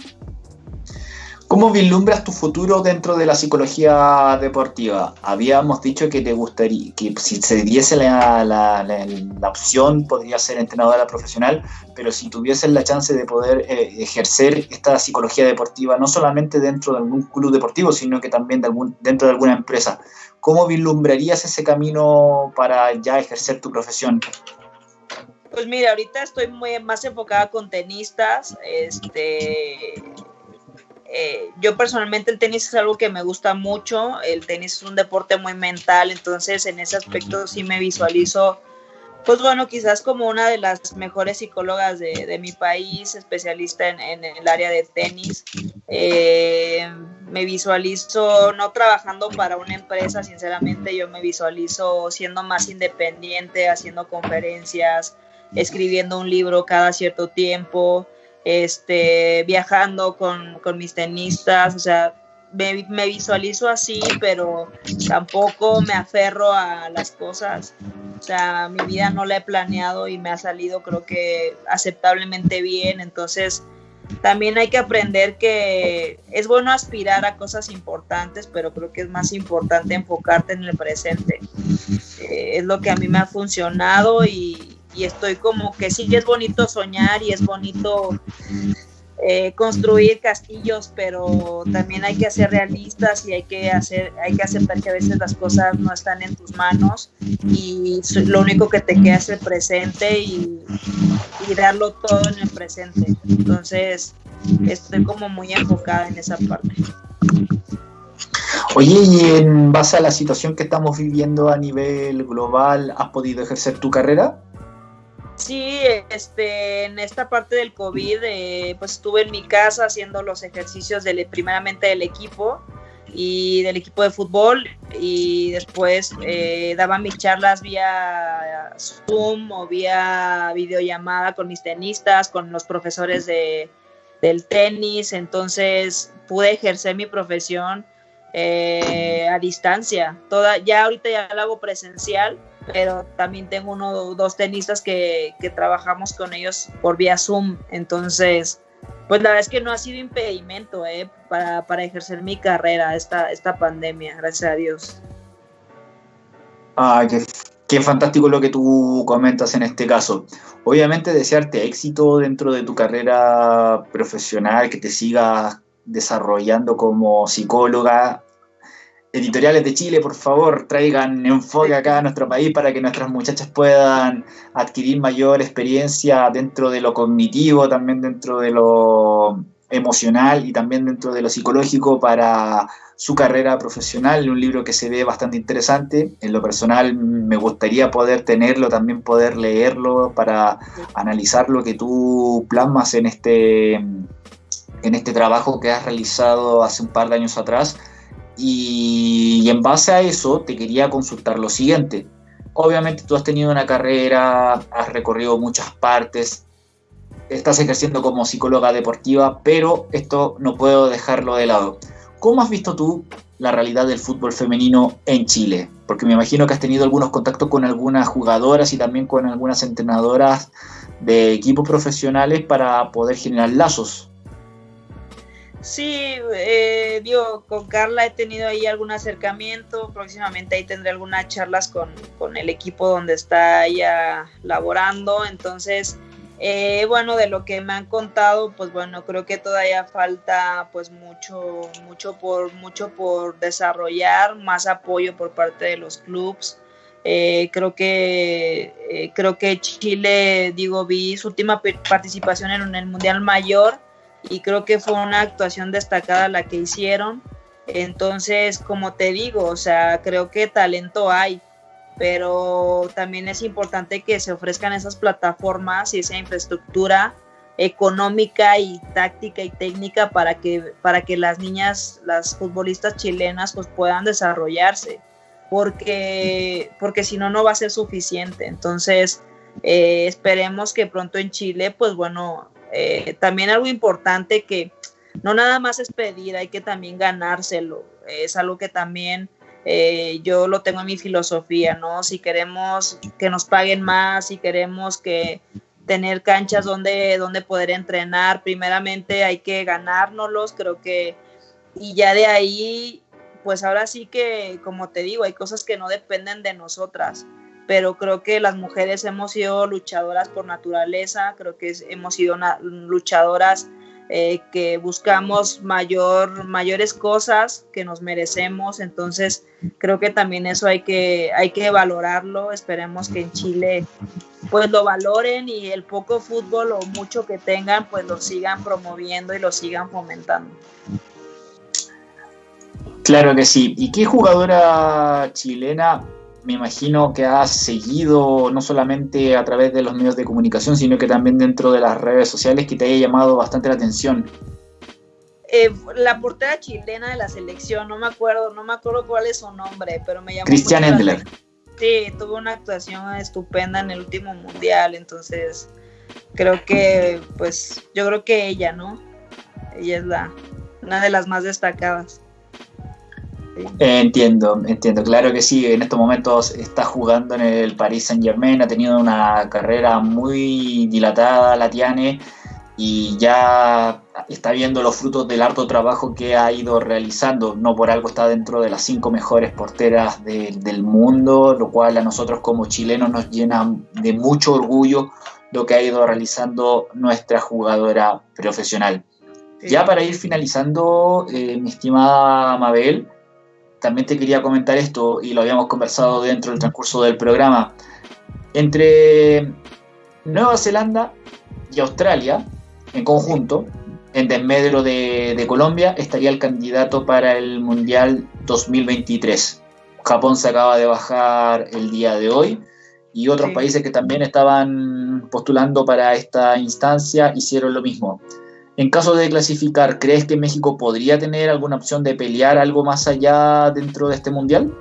¿Cómo vislumbras tu futuro dentro de la psicología deportiva? Habíamos dicho que te gustaría, que si se diese la, la, opción podría ser entrenadora profesional, pero si tuvieses la chance de poder eh, ejercer esta psicología deportiva, no solamente dentro de algún club deportivo, sino que también dentro de alguna empresa, ¿cómo vislumbrarías ese camino para ya ejercer tu profesión? Pues mira, ahorita estoy muy más enfocada con tenistas. Este, eh, yo personalmente el tenis es algo que me gusta mucho. El tenis es un deporte muy mental, entonces en ese aspecto sí me visualizo, pues bueno, quizás como una de las mejores psicólogas de, mi país, especialista en, el área de tenis. Eh, me visualizo no trabajando para una empresa, sinceramente yo me visualizo siendo más independiente, haciendo conferencias, escribiendo un libro cada cierto tiempo, este, viajando con, mis tenistas, o sea, me, visualizo así, pero tampoco me aferro a las cosas. O sea, mi vida no la he planeado y me ha salido creo que aceptablemente bien. Entonces, también hay que aprender que es bueno aspirar a cosas importantes, pero creo que es más importante enfocarte en el presente. Eh, es lo que a mí me ha funcionado y, y estoy como que sí es bonito soñar y es bonito eh, construir castillos, pero también hay que ser realistas y hay que hacer, hay que aceptar que a veces las cosas no están en tus manos y lo único que te queda es el presente y, y darlo todo en el presente. Entonces, estoy como muy enfocada en esa parte. Oye, y en base a la situación que estamos viviendo a nivel global, ¿has podido ejercer tu carrera? Sí, este, en esta parte del COVID, eh, pues estuve en mi casa haciendo los ejercicios del, primeramente del equipo y del equipo de fútbol y después eh, daba mis charlas vía Zoom o vía videollamada con mis tenistas, con los profesores de, del tenis, entonces pude ejercer mi profesión eh, a distancia. Toda, ya ahorita ya lo hago presencial, pero también tengo uno dos tenistas que, que trabajamos con ellos por vía Zoom, entonces pues la verdad es que no ha sido impedimento eh, para, para, ejercer mi carrera esta, esta pandemia, gracias a Dios. Ah, qué, qué, fantástico lo que tú comentas en este caso. Obviamente desearte éxito dentro de tu carrera profesional, que te sigas desarrollando como psicóloga, editoriales de Chile, por favor, traigan enfoque acá a nuestro país para que nuestras muchachas puedan adquirir mayor experiencia dentro de lo cognitivo, también dentro de lo emocional y también dentro de lo psicológico para su carrera profesional. Un libro que se ve bastante interesante. En lo personal me gustaría poder tenerlo, también poder leerlo para analizar lo que tú plasmas en este, en este trabajo que has realizado hace un par de años atrás y, en base a eso te quería consultar lo siguiente. Obviamente tú has tenido una carrera, has recorrido muchas partes, estás ejerciendo como psicóloga deportiva, pero esto no puedo dejarlo de lado. ¿Cómo has visto tú la realidad del fútbol femenino en Chile? Porque me imagino que has tenido algunos contactos con algunas jugadoras y también con algunas entrenadoras de equipos profesionales para poder generar lazos. Sí, eh, digo, con Carla he tenido ahí algún acercamiento, próximamente ahí tendré algunas charlas con, con el equipo donde está ella laborando, entonces, eh, bueno, de lo que me han contado, pues bueno, creo que todavía falta pues mucho, mucho por, mucho por desarrollar, más apoyo por parte de los clubes. Eh, creo que eh, creo que Chile, digo, vi su última participación en el Mundial Mayor y creo que fue una actuación destacada la que hicieron. Entonces, como te digo, o sea, creo que talento hay, pero también es importante que se ofrezcan esas plataformas y esa infraestructura económica y táctica y técnica para que, para que las niñas, las futbolistas chilenas, pues puedan desarrollarse, porque, porque si no, no va a ser suficiente. Entonces, eh, esperemos que pronto en Chile, pues bueno, eh, también algo importante que no nada más es pedir, hay que también ganárselo. Es algo que también eh, yo lo tengo en mi filosofía, ¿no? Si queremos que nos paguen más, si queremos que tener canchas donde, donde poder entrenar, primeramente hay que ganárnoslos, creo que, y ya de ahí, pues ahora sí que, como te digo, hay cosas que no dependen de nosotras pero creo que las mujeres hemos sido luchadoras por naturaleza, creo que hemos sido luchadoras eh, que buscamos mayor, mayores cosas que nos merecemos, entonces creo que también eso hay que, hay que valorarlo, esperemos que en Chile pues lo valoren y el poco fútbol o mucho que tengan pues lo sigan promoviendo y lo sigan fomentando. Claro que sí. ¿Y qué jugadora chilena me imagino que has seguido no solamente a través de los medios de comunicación, sino que también dentro de las redes sociales que te haya llamado bastante la atención. Eh, la portera chilena de la selección, no me acuerdo, no me acuerdo cuál es su nombre, pero me llamó. Cristian Endler. Sí, tuvo una actuación estupenda en el último mundial, entonces creo que, pues, yo creo que ella, ¿no? Ella es la, una de las más destacadas. Entiendo, entiendo, claro que sí, en estos momentos está jugando en el Paris Saint Germain, ha tenido una carrera muy dilatada, la tiene, y ya está viendo los frutos del harto trabajo que ha ido realizando, no por algo está dentro de las cinco mejores porteras del mundo, lo cual a nosotros como chilenos nos llena de mucho orgullo lo que ha ido realizando nuestra jugadora profesional. Ya para ir finalizando, eh, mi estimada Mabel, también te quería comentar esto, y lo habíamos conversado dentro del transcurso del programa. Entre Nueva Zelanda y Australia, en conjunto, en desmedro de, de, Colombia, estaría el candidato para el Mundial 2023. Japón se acaba de bajar el día de hoy y otros países que también estaban postulando para esta instancia hicieron lo mismo. En caso de clasificar, ¿crees que México podría tener alguna opción de pelear algo más allá dentro de este mundial?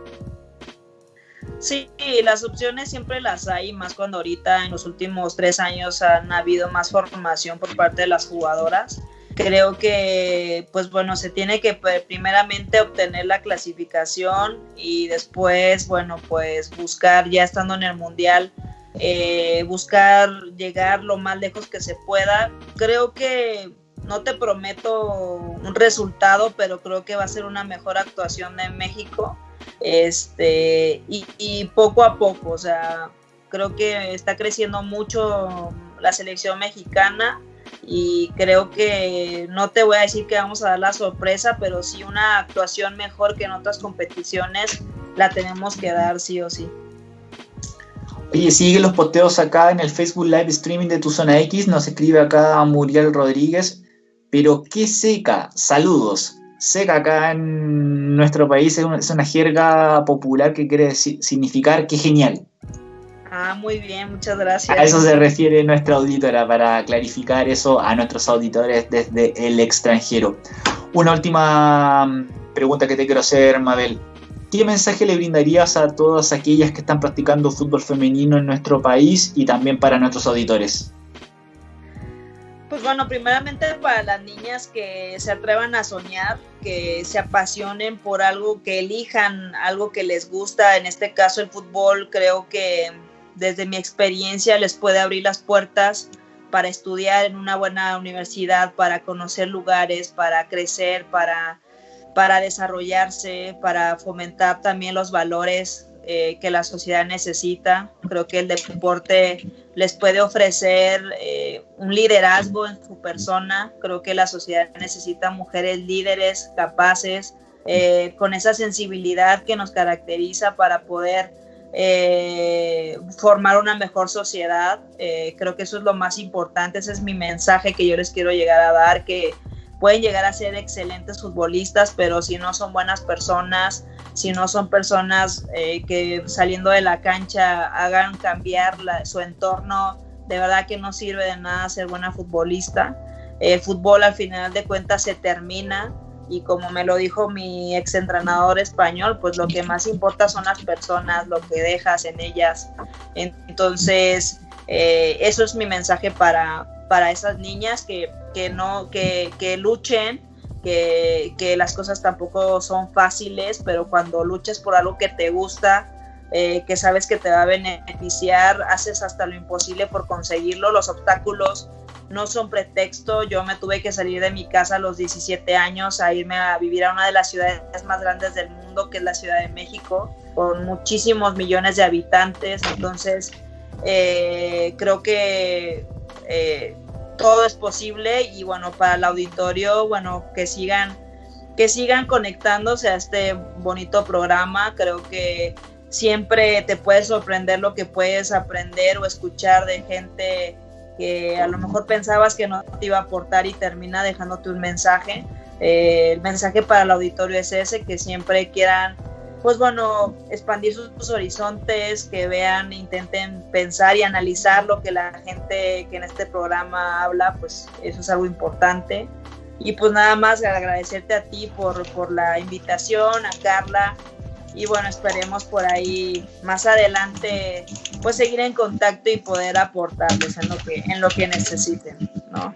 Sí, las opciones siempre las hay, más cuando ahorita en los últimos tres años han habido más formación por parte de las jugadoras. Creo que, pues bueno, se tiene que pues, primeramente obtener la clasificación y después, bueno, pues buscar ya estando en el mundial, eh, buscar llegar lo más lejos que se pueda. Creo que no te prometo un resultado, pero creo que va a ser una mejor actuación de México este, y, poco a poco, o sea, creo que está creciendo mucho la selección mexicana y creo que no te voy a decir que vamos a dar la sorpresa, pero sí una actuación mejor que en otras competiciones la tenemos que dar sí o sí. Oye, sigue los posteos acá en el Facebook Live Streaming de Tu Zona X, nos escribe acá Muriel Rodríguez, pero qué seca, saludos seca acá en nuestro país es una, jerga popular que quiere significar que genial. Ah, muy bien, muchas gracias. A eso se refiere nuestra auditora, para clarificar eso a nuestros auditores desde el extranjero. Una última mm, pregunta que te quiero hacer, Mabel. ¿Qué mensaje le brindarías a todas aquellas que están practicando fútbol femenino en nuestro país y también para nuestros auditores? Pues bueno, primeramente para las niñas que se atrevan a soñar, que se apasionen por algo, que elijan algo que les gusta, en este caso el fútbol, creo que desde mi experiencia les puede abrir las puertas para estudiar en una buena universidad, para conocer lugares, para crecer, para, para desarrollarse, para fomentar también los valores eh, que la sociedad necesita. Creo que el deporte les puede ofrecer eh, un liderazgo en su persona. Creo que la sociedad necesita mujeres líderes, capaces, eh, con esa sensibilidad que nos caracteriza para poder formar una mejor sociedad. creo que eso es lo más importante. Ese es mi mensaje que yo les quiero llegar a dar, que pueden llegar a ser excelentes futbolistas, pero si no son buenas personas, si no son personas eh, que saliendo de la cancha hagan cambiar su entorno, de verdad que no sirve de nada ser buena futbolista. El fútbol al final de cuentas se termina y como me lo dijo mi ex entrenador español, pues lo que más importa son las personas, lo que dejas en ellas. Entonces, eh, eso es mi mensaje para, para esas niñas que, que no, que, que luchen que, las cosas tampoco son fáciles, pero cuando luchas por algo que te gusta, eh, que sabes que te va a beneficiar, haces hasta lo imposible por conseguirlo. Los obstáculos no son pretexto. Yo me tuve que salir de mi casa a los 17 años a irme a vivir a una de las ciudades más grandes del mundo, que es la Ciudad de México, con muchísimos millones de habitantes. Entonces, eh, creo que eh, todo es posible y bueno, para el auditorio, bueno, que sigan, que sigan conectándose a este bonito programa. Creo que siempre te puede sorprender lo que puedes aprender o escuchar de gente que a lo mejor pensabas que no te iba a aportar y termina dejándote un mensaje. Eh, el mensaje para el auditorio es ese, que siempre quieran pues bueno, expandir sus, horizontes, que vean, intenten pensar y analizar lo que la gente que en este programa habla, pues eso es algo importante. Y pues nada más agradecerte a ti por, por la invitación, a Carla, y bueno, esperemos por ahí más adelante pues seguir en contacto y poder aportarles en lo que, en lo que necesiten, ¿no?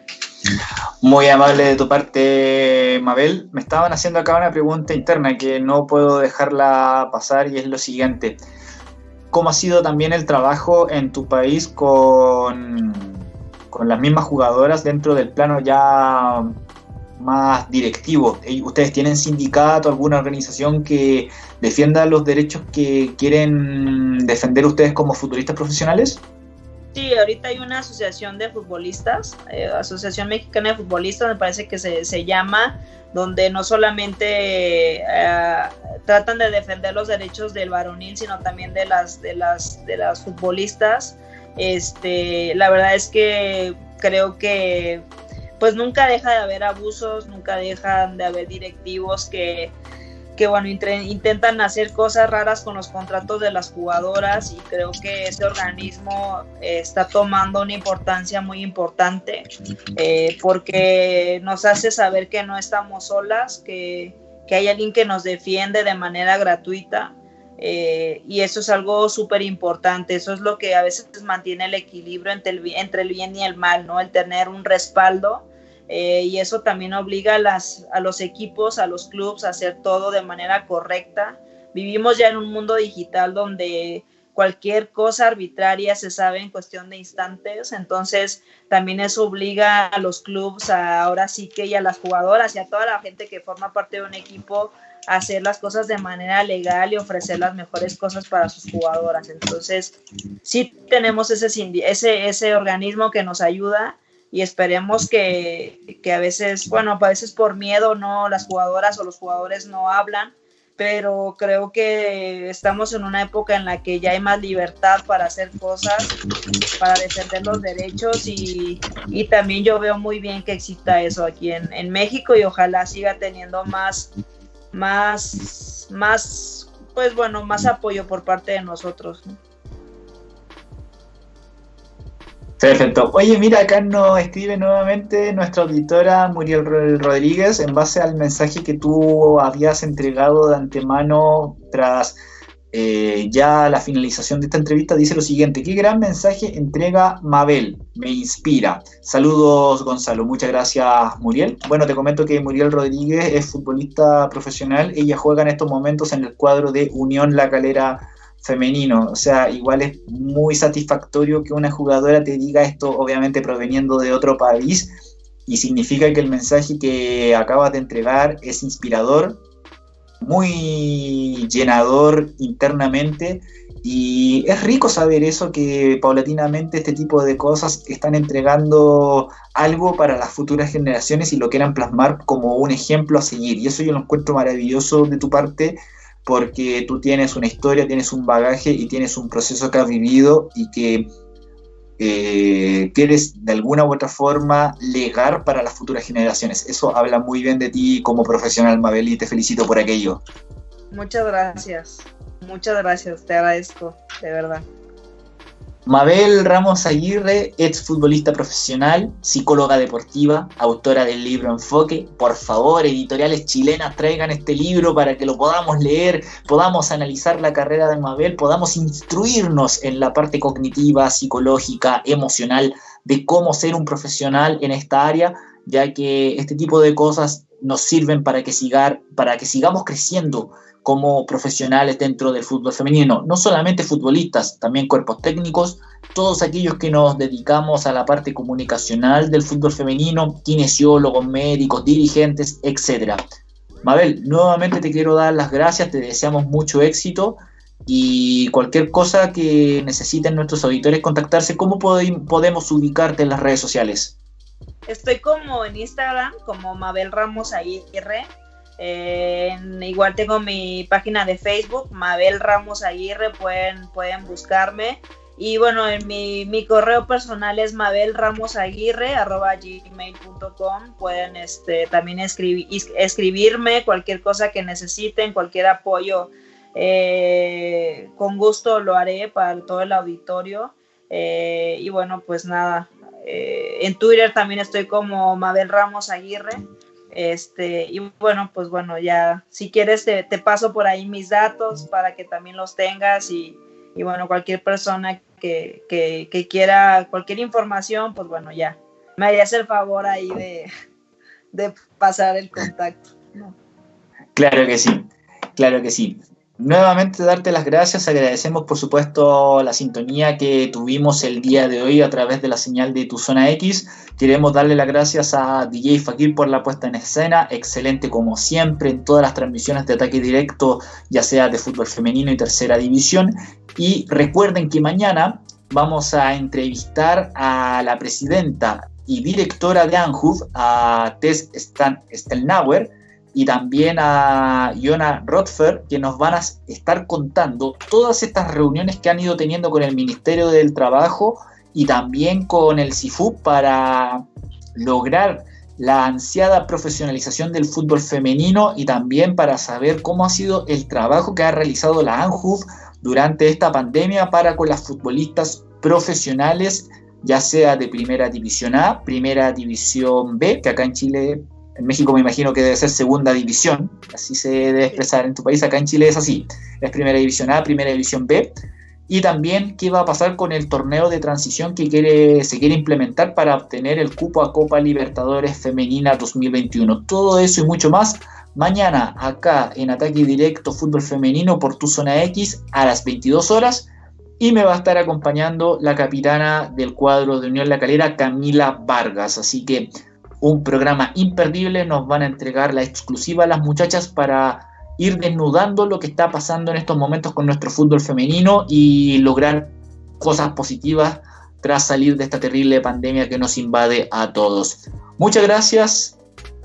Muy amable de tu parte, Mabel. Me estaban haciendo acá una pregunta interna que no puedo dejarla pasar y es lo siguiente. ¿Cómo ha sido también el trabajo en tu país con, con las mismas jugadoras dentro del plano ya más directivo? ¿Ustedes tienen sindicato, alguna organización que defienda los derechos que quieren defender ustedes como futuristas profesionales? Sí, ahorita hay una asociación de futbolistas, eh, Asociación Mexicana de Futbolistas, me parece que se, llama, donde no solamente eh, tratan de defender los derechos del varonil, sino también de las, de las, de las futbolistas. Este, la verdad es que creo que pues nunca deja de haber abusos, nunca dejan de haber directivos que que bueno, intentan hacer cosas raras con los contratos de las jugadoras y creo que este organismo eh, está tomando una importancia muy importante eh, porque nos hace saber que no estamos solas, que, que hay alguien que nos defiende de manera gratuita. Eh, y eso es algo súper importante, eso es lo que a veces mantiene el equilibrio entre el, entre el bien y el mal, ¿no? El tener un respaldo eh, y eso también obliga a, los equipos, a los clubes a hacer todo de manera correcta. Vivimos ya en un mundo digital donde cualquier cosa arbitraria se sabe en cuestión de instantes, entonces también eso obliga a los clubes, ahora sí que y a las jugadoras y a toda la gente que forma parte de un equipo a hacer las cosas de manera legal y ofrecer las mejores cosas para sus jugadoras. Entonces, sí tenemos ese organismo que nos ayuda y esperemos que, que, a veces, bueno, a veces por miedo no las jugadoras o los jugadores no hablan, pero creo que estamos en una época en la que ya hay más libertad para hacer cosas, para defender los derechos y, y también yo veo muy bien que exista eso aquí en, en, México y ojalá siga teniendo más, más, más, pues bueno, más apoyo por parte de nosotros. ¿no? Perfecto. Oye, mira, acá nos escribe nuevamente nuestra auditora Muriel Rodríguez en base al mensaje que tú habías entregado de antemano tras eh, ya la finalización de esta entrevista. Dice lo siguiente, qué gran mensaje entrega Mabel, me inspira. Saludos Gonzalo, muchas gracias Muriel. Bueno, te comento que Muriel Rodríguez es futbolista profesional, ella juega en estos momentos en el cuadro de Unión La Calera femenino. O sea, igual es muy satisfactorio que una jugadora te diga esto, obviamente proveniendo de otro país, y significa que el mensaje que acabas de entregar es inspirador, muy llenador internamente. Y es rico saber eso, que paulatinamente este tipo de cosas están entregando algo para las futuras generaciones y lo quieran plasmar como un ejemplo a seguir. Y eso yo lo encuentro maravilloso de tu parte porque tú tienes una historia, tienes un bagaje y tienes un proceso que has vivido y que eh, quieres de alguna u otra forma legar para las futuras generaciones. Eso habla muy bien de ti como profesional, Mabel, y te felicito por aquello. Muchas gracias, muchas gracias, te agradezco, de verdad. Mabel Ramos Aguirre, ex futbolista profesional, psicóloga deportiva, autora del libro Enfoque. Por favor, editoriales chilenas, traigan este libro para que lo podamos leer, podamos analizar la carrera de Mabel, podamos instruirnos en la parte cognitiva, psicológica, emocional de cómo ser un profesional en esta área, ya que este tipo de cosas nos sirven para que, sigar, para que sigamos creciendo como profesionales dentro del fútbol femenino, no solamente futbolistas, también cuerpos técnicos, todos aquellos que nos dedicamos a la parte comunicacional del fútbol femenino, kinesiólogos, médicos, dirigentes, etc. Mabel, nuevamente te quiero dar las gracias, te deseamos mucho éxito y cualquier cosa que necesiten nuestros auditores contactarse, ¿cómo podemos ubicarte en las redes sociales? Estoy como en Instagram, como Mabel Ramos Aguirre, eh, igual tengo mi página de Facebook, Mabel Ramos Aguirre, pueden, pueden buscarme. Y bueno, en mi, mi correo personal es mabelramosaguirre.gmail.com. Pueden este, también escribir, escribirme cualquier cosa que necesiten, cualquier apoyo. Eh, con gusto lo haré para todo el auditorio. Eh, y bueno, pues nada. en Twitter también estoy como Mabel Ramos Aguirre. Este, y bueno, pues bueno, ya si quieres te, paso por ahí mis datos para que también los tengas y, bueno, cualquier persona que, quiera cualquier información, pues bueno, ya me harías el favor ahí de, de pasar el contacto. Claro que sí, claro que sí. Nuevamente darte las gracias, agradecemos por supuesto la sintonía que tuvimos el día de hoy a través de la señal de Tu Zona X. Queremos darle las gracias a DJ Fakir por la puesta en escena, excelente como siempre en todas las transmisiones de ataque directo, ya sea de fútbol femenino y tercera división. Y recuerden que mañana vamos a entrevistar a la presidenta y directora de ANJUF, a Tess Stelnauer, y también a Iona Rothfer, que nos van a estar contando todas estas reuniones que han ido teniendo con el Ministerio del Trabajo y también con el CIFU para lograr la ansiada profesionalización del fútbol femenino y también para saber cómo ha sido el trabajo que ha realizado la ANJUF durante esta pandemia para con las futbolistas profesionales, ya sea de primera división A, primera división B, que acá en Chile, en México me imagino que debe ser segunda división, así se debe expresar en tu país, acá en Chile es así, es primera división A, primera división B, y también qué va a pasar con el torneo de transición que quiere, se quiere implementar para obtener el cupo a Copa Libertadores Femenina 2021. Todo eso y mucho más mañana acá en Ataque Directo Fútbol Femenino por tu zona X a las 22 horas y me va a estar acompañando la capitana del cuadro de Unión La Calera, Camila Vargas. Así que un programa imperdible, nos van a entregar la exclusiva a las muchachas para ir desnudando lo que está pasando en estos momentos con nuestro fútbol femenino y lograr cosas positivas tras salir de esta terrible pandemia que nos invade a todos. Muchas gracias.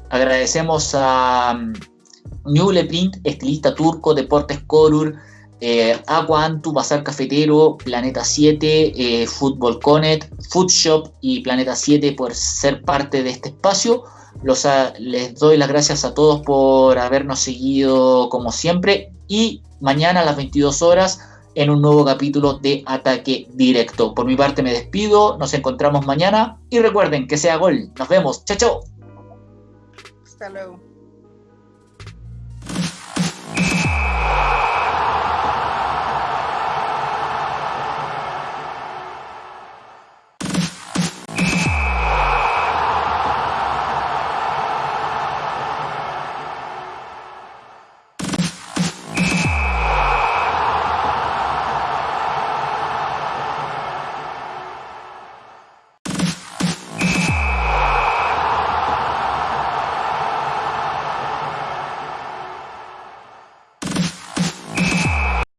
Agradecemos a um, Newle Print, estilista turco, Deportes Corur, eh, Aqua Antu, Bazar Cafetero, Planeta 7, eh, Fútbol Conet, Food Shop y Planeta 7 por ser parte de este espacio. Los, les doy las gracias a todos por habernos seguido como siempre y mañana a las 22 horas en un nuevo capítulo de Ataque Directo. Por mi parte me despido, nos encontramos mañana y recuerden que sea gol. Nos vemos, chao, chao. Hasta luego.